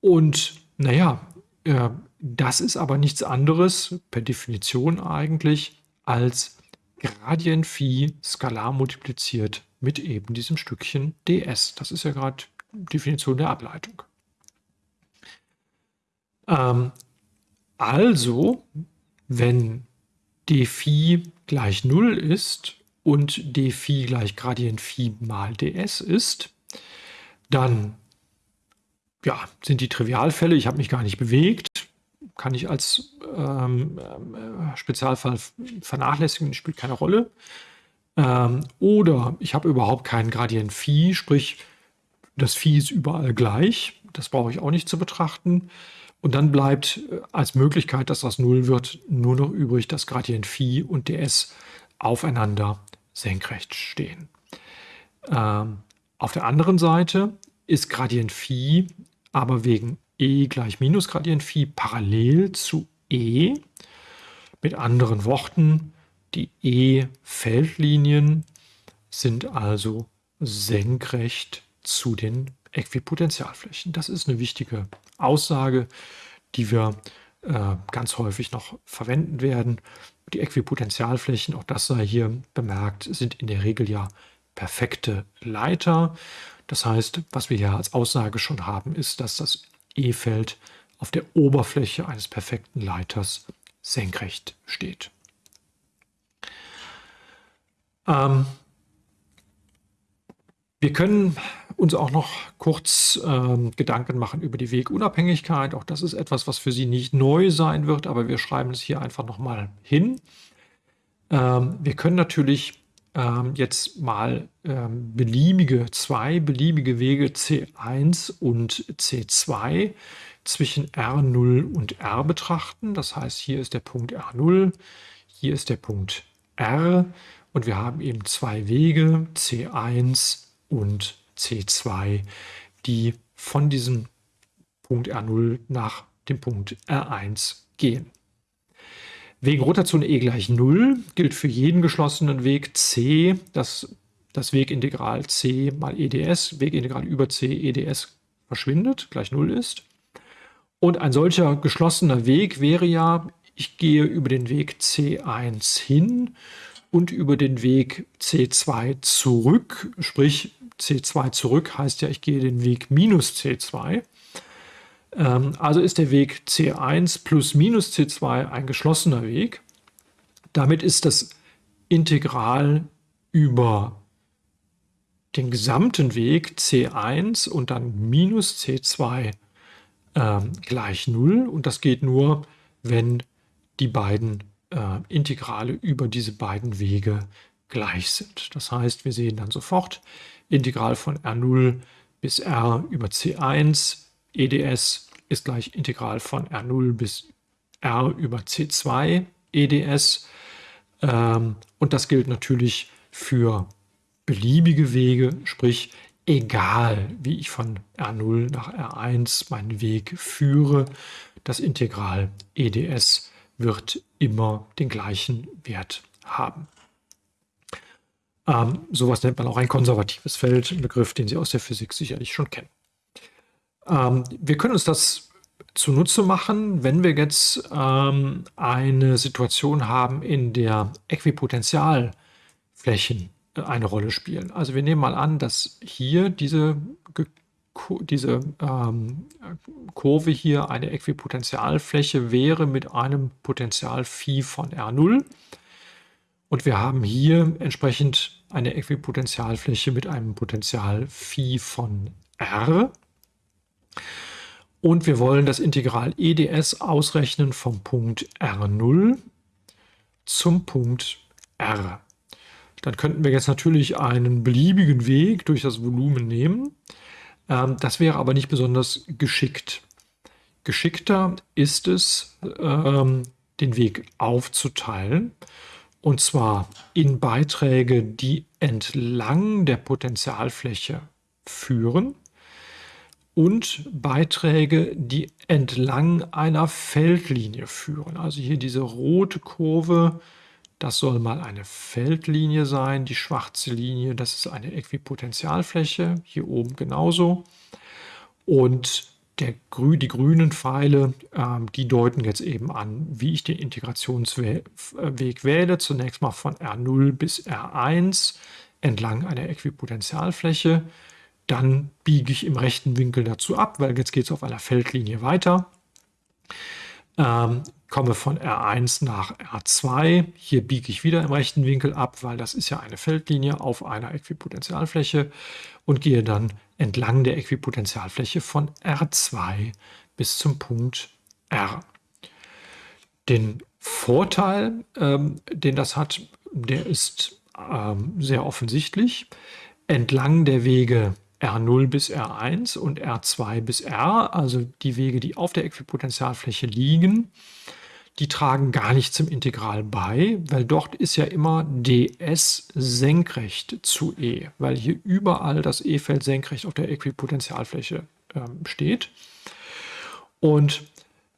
Und naja, äh, das ist aber nichts anderes, per Definition eigentlich, als Gradient Phi skalar multipliziert mit eben diesem Stückchen ds. Das ist ja gerade Definition der Ableitung. Ähm, also, wenn d Phi gleich 0 ist und d Phi gleich Gradient Phi mal ds ist, dann ja, sind die Trivialfälle, ich habe mich gar nicht bewegt, kann ich als ähm, äh, Spezialfall vernachlässigen, spielt keine Rolle. Ähm, oder ich habe überhaupt keinen Gradient Phi, sprich das Phi ist überall gleich. Das brauche ich auch nicht zu betrachten. Und dann bleibt äh, als Möglichkeit, dass das 0 wird, nur noch übrig, dass Gradient Phi und ds aufeinander senkrecht stehen. Ähm, auf der anderen Seite ist Gradient Phi aber wegen e gleich minus Gradient Phi parallel zu e. Mit anderen Worten, die E-Feldlinien sind also senkrecht zu den Äquipotentialflächen. Das ist eine wichtige Aussage, die wir äh, ganz häufig noch verwenden werden. Die Äquipotentialflächen, auch das sei hier bemerkt, sind in der Regel ja perfekte Leiter. Das heißt, was wir hier als Aussage schon haben, ist, dass das E-Feld auf der Oberfläche eines perfekten Leiters senkrecht steht. Ähm, wir können uns auch noch kurz ähm, Gedanken machen über die Wegunabhängigkeit. Auch das ist etwas, was für Sie nicht neu sein wird, aber wir schreiben es hier einfach nochmal hin. Ähm, wir können natürlich ähm, jetzt mal ähm, beliebige, zwei beliebige Wege C1 und C2 zwischen R0 und R betrachten. Das heißt, hier ist der Punkt R0, hier ist der Punkt R. Und wir haben eben zwei Wege, C1 und C2, die von diesem Punkt R0 nach dem Punkt R1 gehen. Wegen Rotation e gleich 0 gilt für jeden geschlossenen Weg c, dass das Wegintegral c mal eds, Wegintegral über c eds verschwindet, gleich 0 ist. Und ein solcher geschlossener Weg wäre ja, ich gehe über den Weg c1 hin und über den Weg C2 zurück, sprich C2 zurück heißt ja, ich gehe den Weg minus C2. Ähm, also ist der Weg C1 plus minus C2 ein geschlossener Weg. Damit ist das Integral über den gesamten Weg C1 und dann minus C2 ähm, gleich 0. Und das geht nur, wenn die beiden äh, Integrale über diese beiden Wege gleich sind. Das heißt, wir sehen dann sofort Integral von R0 bis R über C1, EDS ist gleich Integral von R0 bis R über C2, EDS. Ähm, und das gilt natürlich für beliebige Wege, sprich egal wie ich von R0 nach R1 meinen Weg führe, das Integral EDS wird immer den gleichen Wert haben. Ähm, sowas nennt man auch ein konservatives Feld, ein Begriff, den Sie aus der Physik sicherlich schon kennen. Ähm, wir können uns das zunutze machen, wenn wir jetzt ähm, eine Situation haben, in der Äquipotentialflächen äh, eine Rolle spielen. Also wir nehmen mal an, dass hier diese diese ähm, Kurve hier eine Äquipotentialfläche wäre mit einem Potential Phi von R0. Und wir haben hier entsprechend eine Äquipotentialfläche mit einem Potential Phi von R. Und wir wollen das Integral EDS ausrechnen vom Punkt R0 zum Punkt R. Dann könnten wir jetzt natürlich einen beliebigen Weg durch das Volumen nehmen. Ähm, das wäre aber nicht besonders geschickt. Geschickter ist es, ähm, den Weg aufzuteilen. Und zwar in Beiträge, die entlang der Potentialfläche führen und Beiträge, die entlang einer Feldlinie führen. Also hier diese rote Kurve das soll mal eine Feldlinie sein. Die schwarze Linie, das ist eine Äquipotentialfläche. Hier oben genauso. Und der, die grünen Pfeile, ähm, die deuten jetzt eben an, wie ich den Integrationsweg wähle. Zunächst mal von R0 bis R1 entlang einer Äquipotentialfläche. Dann biege ich im rechten Winkel dazu ab, weil jetzt geht es auf einer Feldlinie weiter. Ähm, komme von R1 nach R2. Hier biege ich wieder im rechten Winkel ab, weil das ist ja eine Feldlinie auf einer Äquipotentialfläche und gehe dann entlang der Äquipotentialfläche von R2 bis zum Punkt R. Den Vorteil, ähm, den das hat, der ist ähm, sehr offensichtlich. Entlang der Wege R0 bis R1 und R2 bis R, also die Wege, die auf der Äquipotentialfläche liegen, die tragen gar nicht zum Integral bei, weil dort ist ja immer ds senkrecht zu E, weil hier überall das E-Feld senkrecht auf der Äquipotentialfläche ähm, steht. Und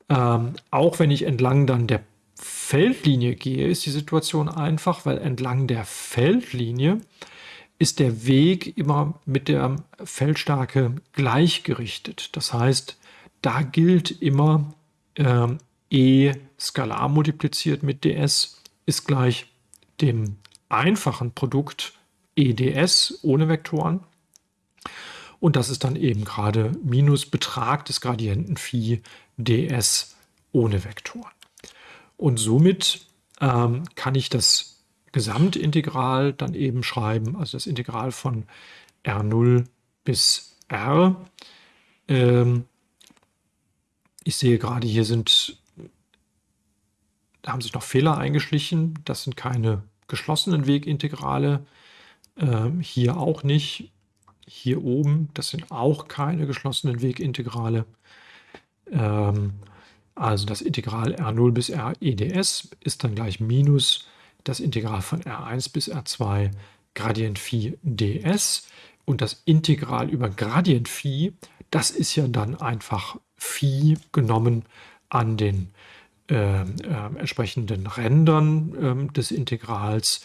ähm, auch wenn ich entlang dann der Feldlinie gehe, ist die Situation einfach, weil entlang der Feldlinie ist der Weg immer mit der Feldstärke gleichgerichtet. Das heißt, da gilt immer äh, E skalar multipliziert mit ds ist gleich dem einfachen Produkt EDS ohne Vektoren. Und das ist dann eben gerade minus Betrag des Gradienten Phi ds ohne Vektoren. Und somit ähm, kann ich das Gesamtintegral dann eben schreiben, also das Integral von R0 bis R. Ähm, ich sehe gerade, hier sind, da haben sich noch Fehler eingeschlichen. Das sind keine geschlossenen Wegintegrale. Ähm, hier auch nicht. Hier oben, das sind auch keine geschlossenen Wegintegrale. Ähm, also das Integral R0 bis R EDS ist dann gleich minus das Integral von R1 bis R2 Gradient Phi ds. Und das Integral über Gradient Phi, das ist ja dann einfach Phi genommen an den äh, äh, entsprechenden Rändern äh, des Integrals.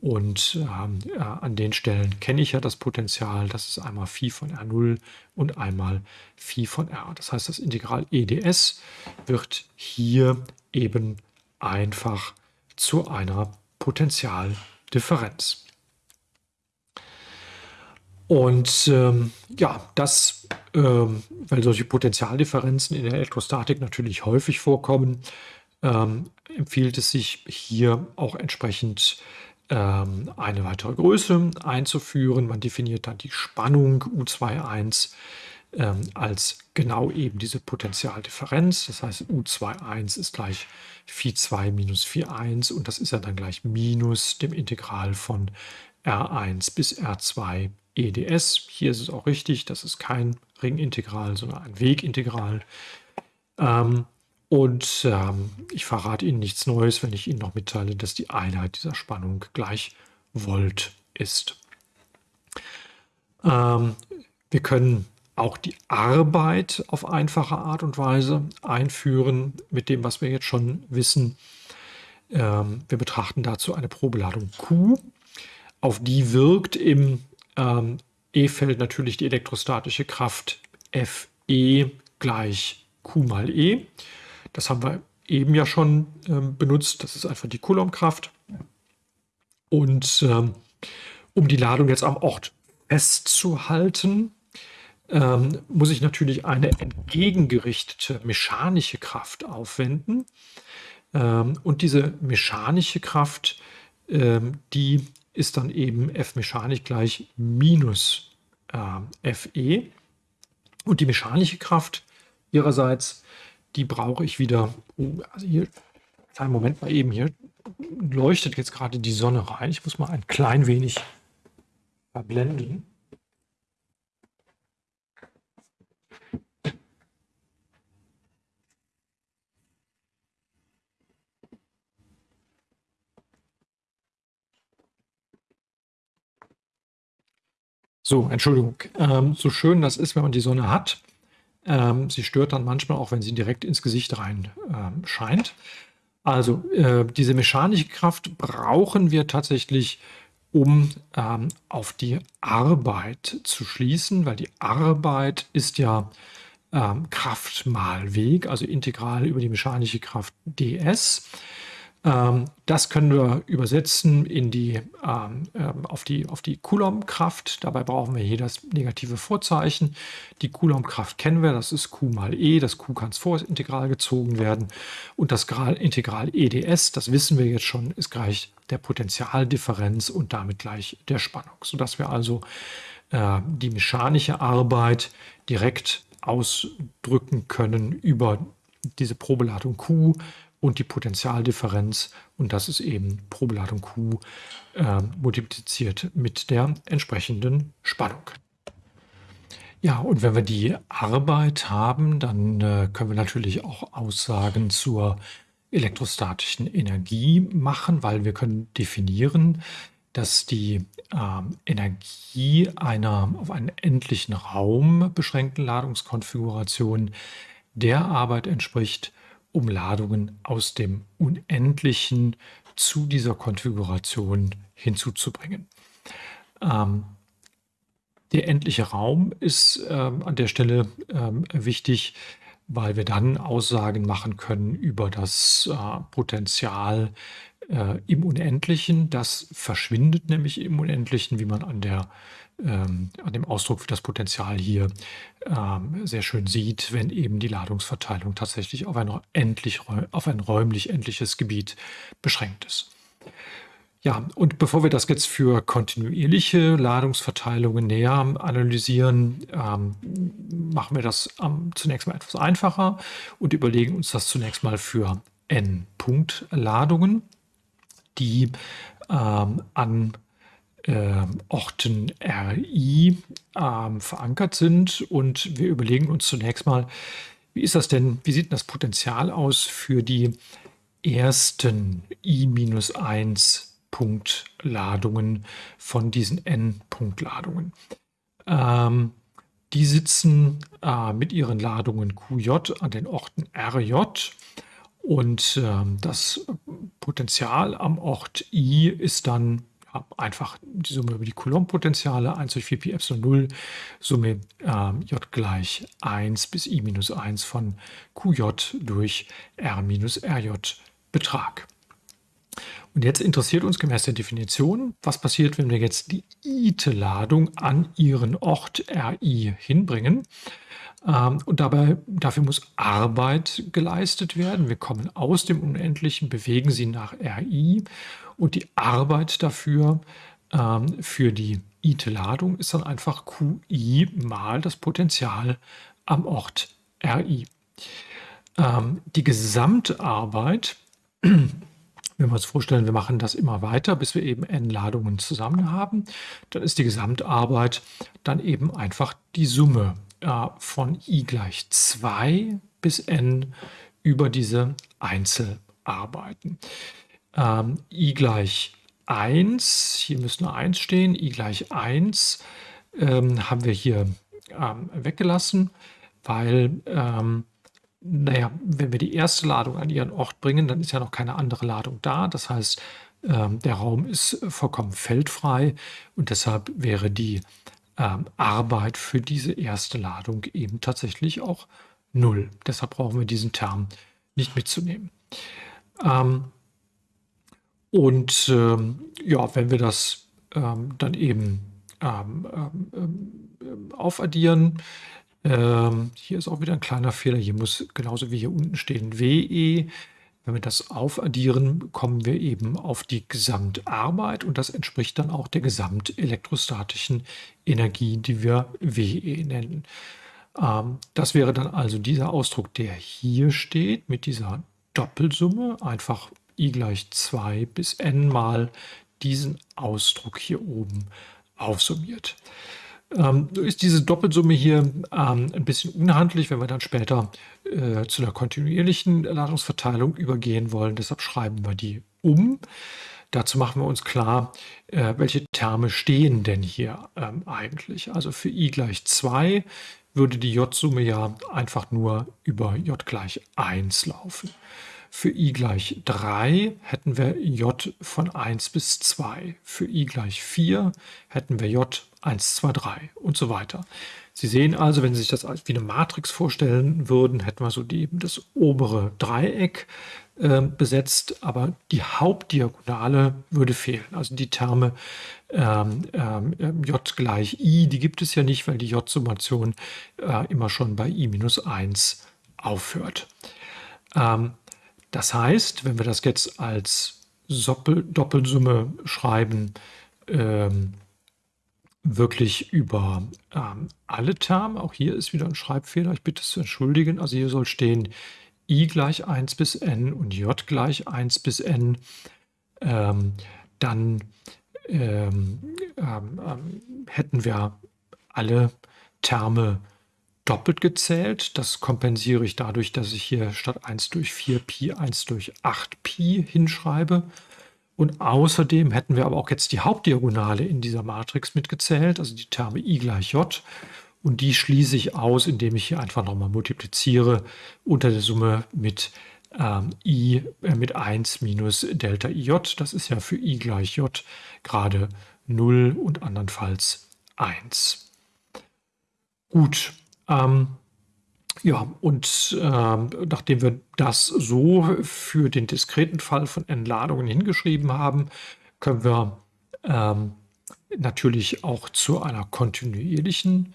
Und ähm, äh, an den Stellen kenne ich ja das Potential, das ist einmal Phi von R0 und einmal Phi von R. Das heißt, das Integral EDS wird hier eben einfach zu einer Potentialdifferenz. Und ähm, ja, das, ähm, weil solche Potentialdifferenzen in der Elektrostatik natürlich häufig vorkommen, ähm, empfiehlt es sich hier auch entsprechend ähm, eine weitere Größe einzuführen. Man definiert dann die Spannung U21 ähm, als genau eben diese Potentialdifferenz. Das heißt, U21 ist gleich Phi2 minus Phi1 und das ist ja dann gleich minus dem Integral von R1 bis R2 EDS. Hier ist es auch richtig, das ist kein Ringintegral, sondern ein Wegintegral. Ähm, und ähm, ich verrate Ihnen nichts Neues, wenn ich Ihnen noch mitteile, dass die Einheit dieser Spannung gleich Volt ist. Ähm, wir können auch die Arbeit auf einfache Art und Weise einführen mit dem, was wir jetzt schon wissen. Ähm, wir betrachten dazu eine Probeladung Q. Auf die wirkt im ähm, E-Feld natürlich die elektrostatische Kraft Fe gleich Q mal E. Das haben wir eben ja schon ähm, benutzt. Das ist einfach die Coulombkraft. Und ähm, um die Ladung jetzt am Ort festzuhalten, ähm, muss ich natürlich eine entgegengerichtete mechanische Kraft aufwenden. Ähm, und diese mechanische Kraft, ähm, die ist dann eben F mechanisch gleich minus äh, Fe. Und die mechanische Kraft ihrerseits, die brauche ich wieder, oh, also hier, kleinen Moment mal eben, hier leuchtet jetzt gerade die Sonne rein. Ich muss mal ein klein wenig verblenden. So, Entschuldigung. Ähm, so schön das ist, wenn man die Sonne hat. Ähm, sie stört dann manchmal auch, wenn sie direkt ins Gesicht rein ähm, scheint. Also äh, diese mechanische Kraft brauchen wir tatsächlich, um ähm, auf die Arbeit zu schließen, weil die Arbeit ist ja ähm, Kraft mal Weg, also integral über die mechanische Kraft ds. Ähm, das können wir übersetzen in die, ähm, ähm, auf die, auf die Coulomb-Kraft. Dabei brauchen wir hier das negative Vorzeichen. Die Coulomb-Kraft kennen wir, das ist Q mal E. Das Q kann vor Integral gezogen werden. Und das Integral EDS, das wissen wir jetzt schon, ist gleich der Potentialdifferenz und damit gleich der Spannung. Sodass wir also äh, die mechanische Arbeit direkt ausdrücken können über diese Probeladung Q und die Potentialdifferenz und das ist eben Probeladung Q äh, multipliziert mit der entsprechenden Spannung. Ja, und wenn wir die Arbeit haben, dann äh, können wir natürlich auch Aussagen zur elektrostatischen Energie machen, weil wir können definieren, dass die äh, Energie einer auf einen endlichen Raum beschränkten Ladungskonfiguration der Arbeit entspricht, um Ladungen aus dem Unendlichen zu dieser Konfiguration hinzuzubringen. Ähm, der endliche Raum ist ähm, an der Stelle ähm, wichtig, weil wir dann Aussagen machen können über das äh, Potenzial äh, im Unendlichen. Das verschwindet nämlich im Unendlichen, wie man an der ähm, an dem Ausdruck für das Potenzial hier ähm, sehr schön sieht, wenn eben die Ladungsverteilung tatsächlich auf ein, endlich, auf ein räumlich endliches Gebiet beschränkt ist. Ja, und bevor wir das jetzt für kontinuierliche Ladungsverteilungen näher analysieren, ähm, machen wir das ähm, zunächst mal etwas einfacher und überlegen uns das zunächst mal für N-Punkt-Ladungen, die ähm, an äh, Orten RI äh, verankert sind. Und wir überlegen uns zunächst mal, wie ist das denn, wie sieht das Potenzial aus für die ersten I-1 Punktladungen von diesen N-Punktladungen. Ähm, die sitzen äh, mit ihren Ladungen QJ an den Orten RJ und äh, das Potenzial am Ort I ist dann einfach die Summe über die Coulomb-Potentiale 1 durch 4 pi Epsilon 0, Summe äh, j gleich 1 bis i minus 1 von qj durch r minus rj Betrag. Und jetzt interessiert uns gemäß der Definition, was passiert, wenn wir jetzt die ite-Ladung an ihren Ort RI hinbringen. Ähm, und dabei, dafür muss Arbeit geleistet werden. Wir kommen aus dem Unendlichen, bewegen sie nach RI und die Arbeit dafür, ähm, für die IT-Ladung ist dann einfach QI mal das Potenzial am Ort RI. Ähm, die Gesamtarbeit, wenn wir uns vorstellen, wir machen das immer weiter, bis wir eben n Ladungen zusammen haben, dann ist die Gesamtarbeit dann eben einfach die Summe äh, von i gleich 2 bis n über diese Einzelarbeiten ähm, i gleich 1, hier müsste eine 1 stehen, i gleich 1 ähm, haben wir hier ähm, weggelassen, weil, ähm, naja, wenn wir die erste Ladung an ihren Ort bringen, dann ist ja noch keine andere Ladung da. Das heißt, ähm, der Raum ist vollkommen feldfrei und deshalb wäre die ähm, Arbeit für diese erste Ladung eben tatsächlich auch 0. Deshalb brauchen wir diesen Term nicht mitzunehmen. Ähm, und ähm, ja, wenn wir das dann eben aufaddieren. Hier ist auch wieder ein kleiner Fehler. Hier muss genauso wie hier unten stehen WE. Wenn wir das aufaddieren, kommen wir eben auf die Gesamtarbeit und das entspricht dann auch der gesamtelektrostatischen Energie, die wir WE nennen. Ähm, das wäre dann also dieser Ausdruck, der hier steht mit dieser Doppelsumme, einfach i gleich 2 bis n mal diesen Ausdruck hier oben aufsummiert. Ähm, ist diese Doppelsumme hier ähm, ein bisschen unhandlich, wenn wir dann später äh, zu einer kontinuierlichen Ladungsverteilung übergehen wollen. Deshalb schreiben wir die um. Dazu machen wir uns klar, äh, welche Terme stehen denn hier ähm, eigentlich. Also für i gleich 2 würde die J-Summe ja einfach nur über j gleich 1 laufen. Für i gleich 3 hätten wir j von 1 bis 2. Für i gleich 4 hätten wir j 1, 2, 3 und so weiter. Sie sehen also, wenn Sie sich das wie eine Matrix vorstellen würden, hätten wir so die, das obere Dreieck äh, besetzt, aber die Hauptdiagonale würde fehlen. Also die Terme ähm, ähm, j gleich i, die gibt es ja nicht, weil die j-Summation äh, immer schon bei i minus 1 aufhört. Ähm, das heißt, wenn wir das jetzt als Doppel Doppelsumme schreiben, ähm, wirklich über ähm, alle Terme. Auch hier ist wieder ein Schreibfehler. Ich bitte es zu entschuldigen. Also hier soll stehen i gleich 1 bis n und j gleich 1 bis n. Ähm, dann ähm, ähm, ähm, hätten wir alle Terme doppelt gezählt. Das kompensiere ich dadurch, dass ich hier statt 1 durch 4 Pi 1 durch 8 Pi hinschreibe. Und außerdem hätten wir aber auch jetzt die Hauptdiagonale in dieser Matrix mitgezählt, also die Terme i gleich j. Und die schließe ich aus, indem ich hier einfach nochmal multipliziere unter der Summe mit ähm, i äh, mit 1 minus Delta ij. Das ist ja für i gleich j gerade 0 und andernfalls 1. Gut, ähm, ja, und äh, nachdem wir das so für den diskreten Fall von Entladungen hingeschrieben haben, können wir ähm, natürlich auch zu einer kontinuierlichen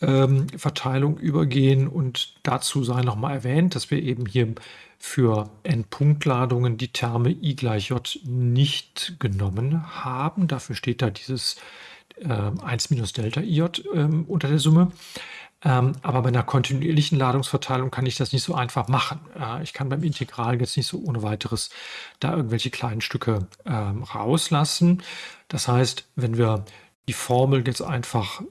ähm, Verteilung übergehen. Und dazu sei nochmal erwähnt, dass wir eben hier für N-Punktladungen die Terme I gleich J nicht genommen haben. Dafür steht da dieses äh, 1 minus Delta IJ äh, unter der Summe. Ähm, aber bei einer kontinuierlichen Ladungsverteilung kann ich das nicht so einfach machen. Äh, ich kann beim Integral jetzt nicht so ohne weiteres da irgendwelche kleinen Stücke ähm, rauslassen. Das heißt, wenn wir die Formel jetzt einfach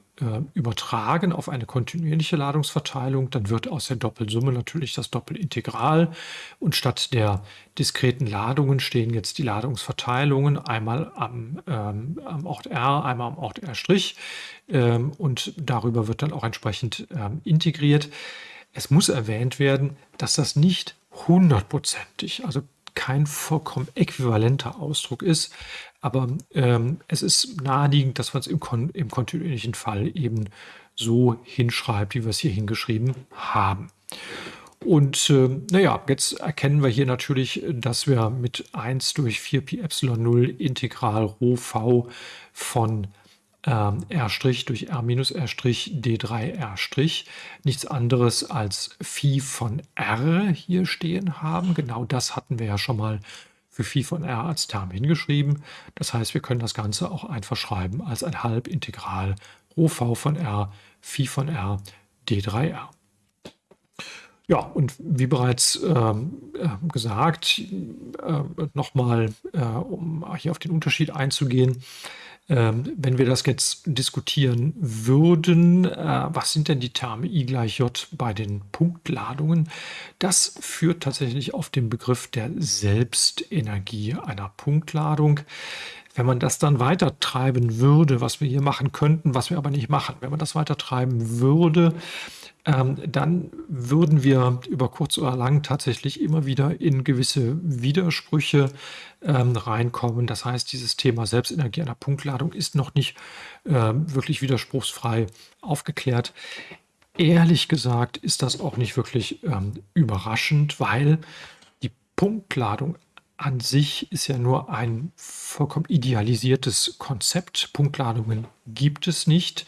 übertragen auf eine kontinuierliche Ladungsverteilung, dann wird aus der Doppelsumme natürlich das Doppelintegral und statt der diskreten Ladungen stehen jetzt die Ladungsverteilungen einmal am, ähm, am Ort R, einmal am Ort R' ähm, und darüber wird dann auch entsprechend ähm, integriert. Es muss erwähnt werden, dass das nicht hundertprozentig, also kein vollkommen äquivalenter Ausdruck ist, aber ähm, es ist naheliegend, dass man es im, kon im kontinuierlichen Fall eben so hinschreibt, wie wir es hier hingeschrieben haben. Und äh, naja, jetzt erkennen wir hier natürlich, dass wir mit 1 durch 4 Pi Epsilon 0 Integral Rho v von R' durch R minus R' D3R' nichts anderes als Phi von R hier stehen haben. Genau das hatten wir ja schon mal für Phi von R als Term hingeschrieben. Das heißt, wir können das Ganze auch einfach schreiben als ein Halbintegral Rho v von R, Phi von R, D3R. Ja, und wie bereits ähm, äh, gesagt, äh, nochmal, äh, um hier auf den Unterschied einzugehen, ähm, wenn wir das jetzt diskutieren würden, äh, was sind denn die Terme I gleich J bei den Punktladungen? Das führt tatsächlich auf den Begriff der Selbstenergie einer Punktladung. Wenn man das dann weiter treiben würde, was wir hier machen könnten, was wir aber nicht machen, wenn man das weiter treiben würde, ähm, dann würden wir über kurz oder lang tatsächlich immer wieder in gewisse Widersprüche ähm, reinkommen. Das heißt, dieses Thema Selbstenergie einer Punktladung ist noch nicht äh, wirklich widerspruchsfrei aufgeklärt. Ehrlich gesagt ist das auch nicht wirklich ähm, überraschend, weil die Punktladung an sich ist ja nur ein vollkommen idealisiertes Konzept. Punktladungen gibt es nicht.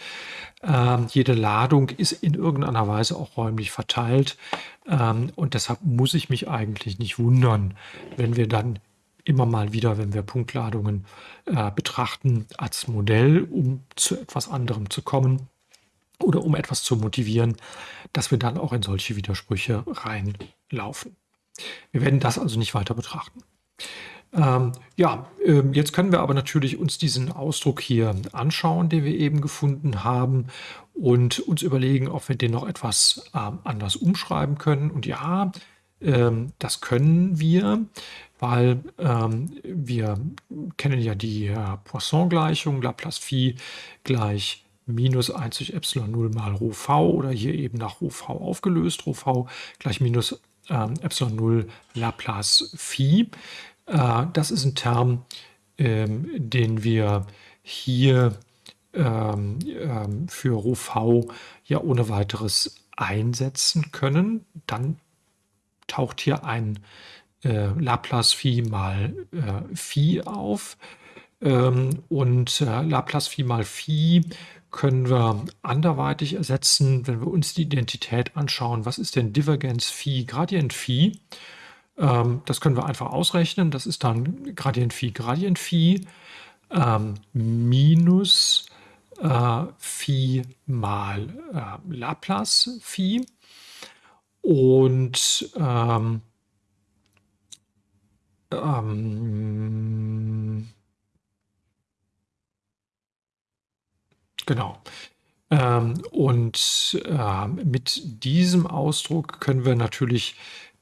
Ähm, jede Ladung ist in irgendeiner Weise auch räumlich verteilt. Ähm, und deshalb muss ich mich eigentlich nicht wundern, wenn wir dann immer mal wieder, wenn wir Punktladungen äh, betrachten, als Modell, um zu etwas anderem zu kommen oder um etwas zu motivieren, dass wir dann auch in solche Widersprüche reinlaufen. Wir werden das also nicht weiter betrachten. Ähm, ja, ähm, jetzt können wir aber natürlich uns diesen Ausdruck hier anschauen, den wir eben gefunden haben und uns überlegen, ob wir den noch etwas ähm, anders umschreiben können. Und ja, ähm, das können wir, weil ähm, wir kennen ja die äh, Poisson-Gleichung, Laplace Phi gleich minus 1 durch Epsilon 0 mal Rho v oder hier eben nach Rho v aufgelöst, Rho v gleich minus ähm, Epsilon 0 Laplace Phi. Äh, das ist ein Term, ähm, den wir hier ähm, ähm, für Rho v ja ohne weiteres einsetzen können. Dann taucht hier ein äh, Laplace Phi mal äh, Phi auf. Ähm, und äh, Laplace Phi mal Phi können wir anderweitig ersetzen, wenn wir uns die Identität anschauen. Was ist denn Divergenz Phi, Gradient Phi? Ähm, das können wir einfach ausrechnen. Das ist dann Gradient Phi, Gradient Phi ähm, minus äh, Phi mal äh, Laplace Phi. Und ähm, ähm, genau. Ähm, und äh, mit diesem Ausdruck können wir natürlich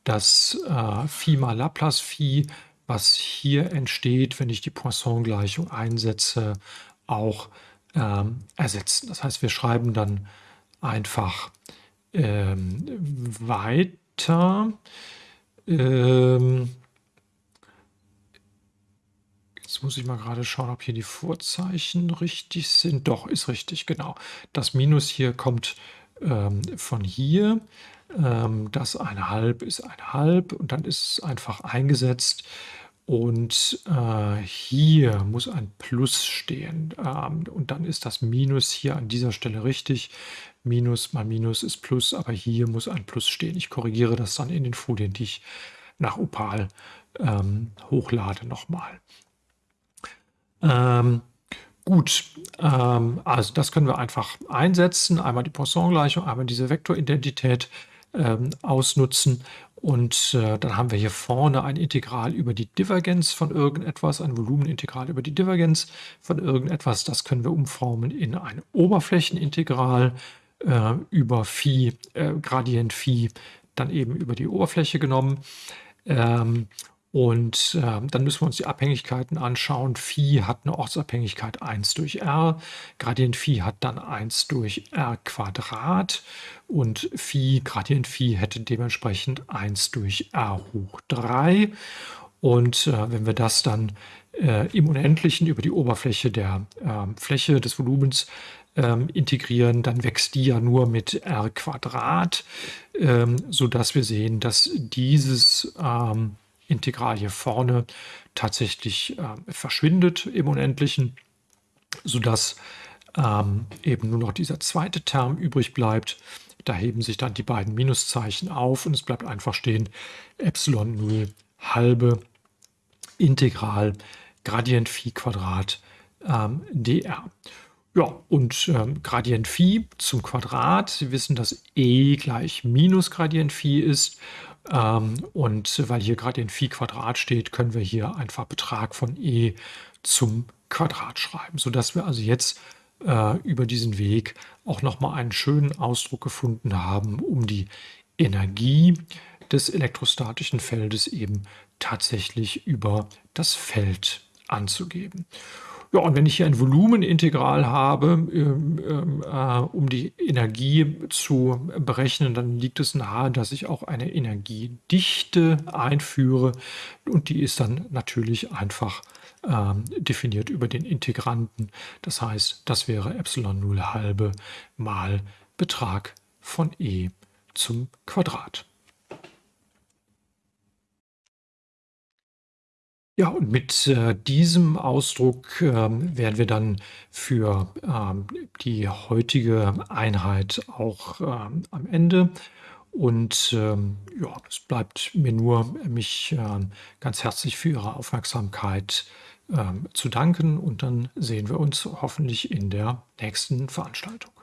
das äh, Phi mal Laplace Phi, was hier entsteht, wenn ich die Poisson-Gleichung einsetze, auch ähm, ersetzen. Das heißt, wir schreiben dann einfach ähm, weiter. Ähm, jetzt muss ich mal gerade schauen, ob hier die Vorzeichen richtig sind. Doch, ist richtig, genau. Das Minus hier kommt ähm, von hier. Ähm, das eine halb ist ein halb und dann ist es einfach eingesetzt. Und äh, hier muss ein Plus stehen. Ähm, und dann ist das Minus hier an dieser Stelle richtig. Minus mal Minus ist Plus, aber hier muss ein Plus stehen. Ich korrigiere das dann in den Folien, die ich nach Opal ähm, hochlade nochmal. Ähm, gut, ähm, also das können wir einfach einsetzen. Einmal die Poisson-Gleichung, einmal diese Vektoridentität ähm, ausnutzen. Und äh, dann haben wir hier vorne ein Integral über die Divergenz von irgendetwas, ein Volumenintegral über die Divergenz von irgendetwas. Das können wir umformen in ein Oberflächenintegral äh, über Phi, äh, Gradient Phi, dann eben über die Oberfläche genommen. Ähm, und äh, dann müssen wir uns die Abhängigkeiten anschauen. Phi hat eine Ortsabhängigkeit 1 durch r. Gradient Phi hat dann 1 durch r Quadrat. Und Phi, Gradient Phi hätte dementsprechend 1 durch r hoch 3. Und äh, wenn wir das dann äh, im Unendlichen über die Oberfläche der ähm, Fläche des Volumens ähm, integrieren, dann wächst die ja nur mit r Quadrat, ähm, sodass wir sehen, dass dieses ähm, Integral hier vorne tatsächlich äh, verschwindet im Unendlichen, sodass ähm, eben nur noch dieser zweite Term übrig bleibt. Da heben sich dann die beiden Minuszeichen auf und es bleibt einfach stehen Epsilon 0 halbe Integral Gradient Phi Quadrat ähm, dr. Ja, und ähm, Gradient Phi zum Quadrat. Sie wissen, dass e gleich minus Gradient Phi ist. Ähm, und weil hier gerade in Phi Quadrat steht, können wir hier einfach Betrag von e zum Quadrat schreiben, sodass wir also jetzt äh, über diesen Weg auch nochmal einen schönen Ausdruck gefunden haben, um die Energie des elektrostatischen Feldes eben tatsächlich über das Feld anzugeben. Ja, und wenn ich hier ein Volumenintegral habe, ähm, ähm, äh, um die Energie zu berechnen, dann liegt es nahe, dass ich auch eine Energiedichte einführe. Und die ist dann natürlich einfach ähm, definiert über den Integranten. Das heißt, das wäre Epsilon 0 halbe mal Betrag von e zum Quadrat. Ja, und mit, äh, diesem Ausdruck, ähm, wären wir dann für, ähm, die heutige Einheit auch, ähm, am Ende. Und, ähm, ja, es bleibt mir nur, mich, ähm, ganz herzlich für Ihre Aufmerksamkeit, ähm, zu danken und dann sehen wir uns hoffentlich in der nächsten Veranstaltung.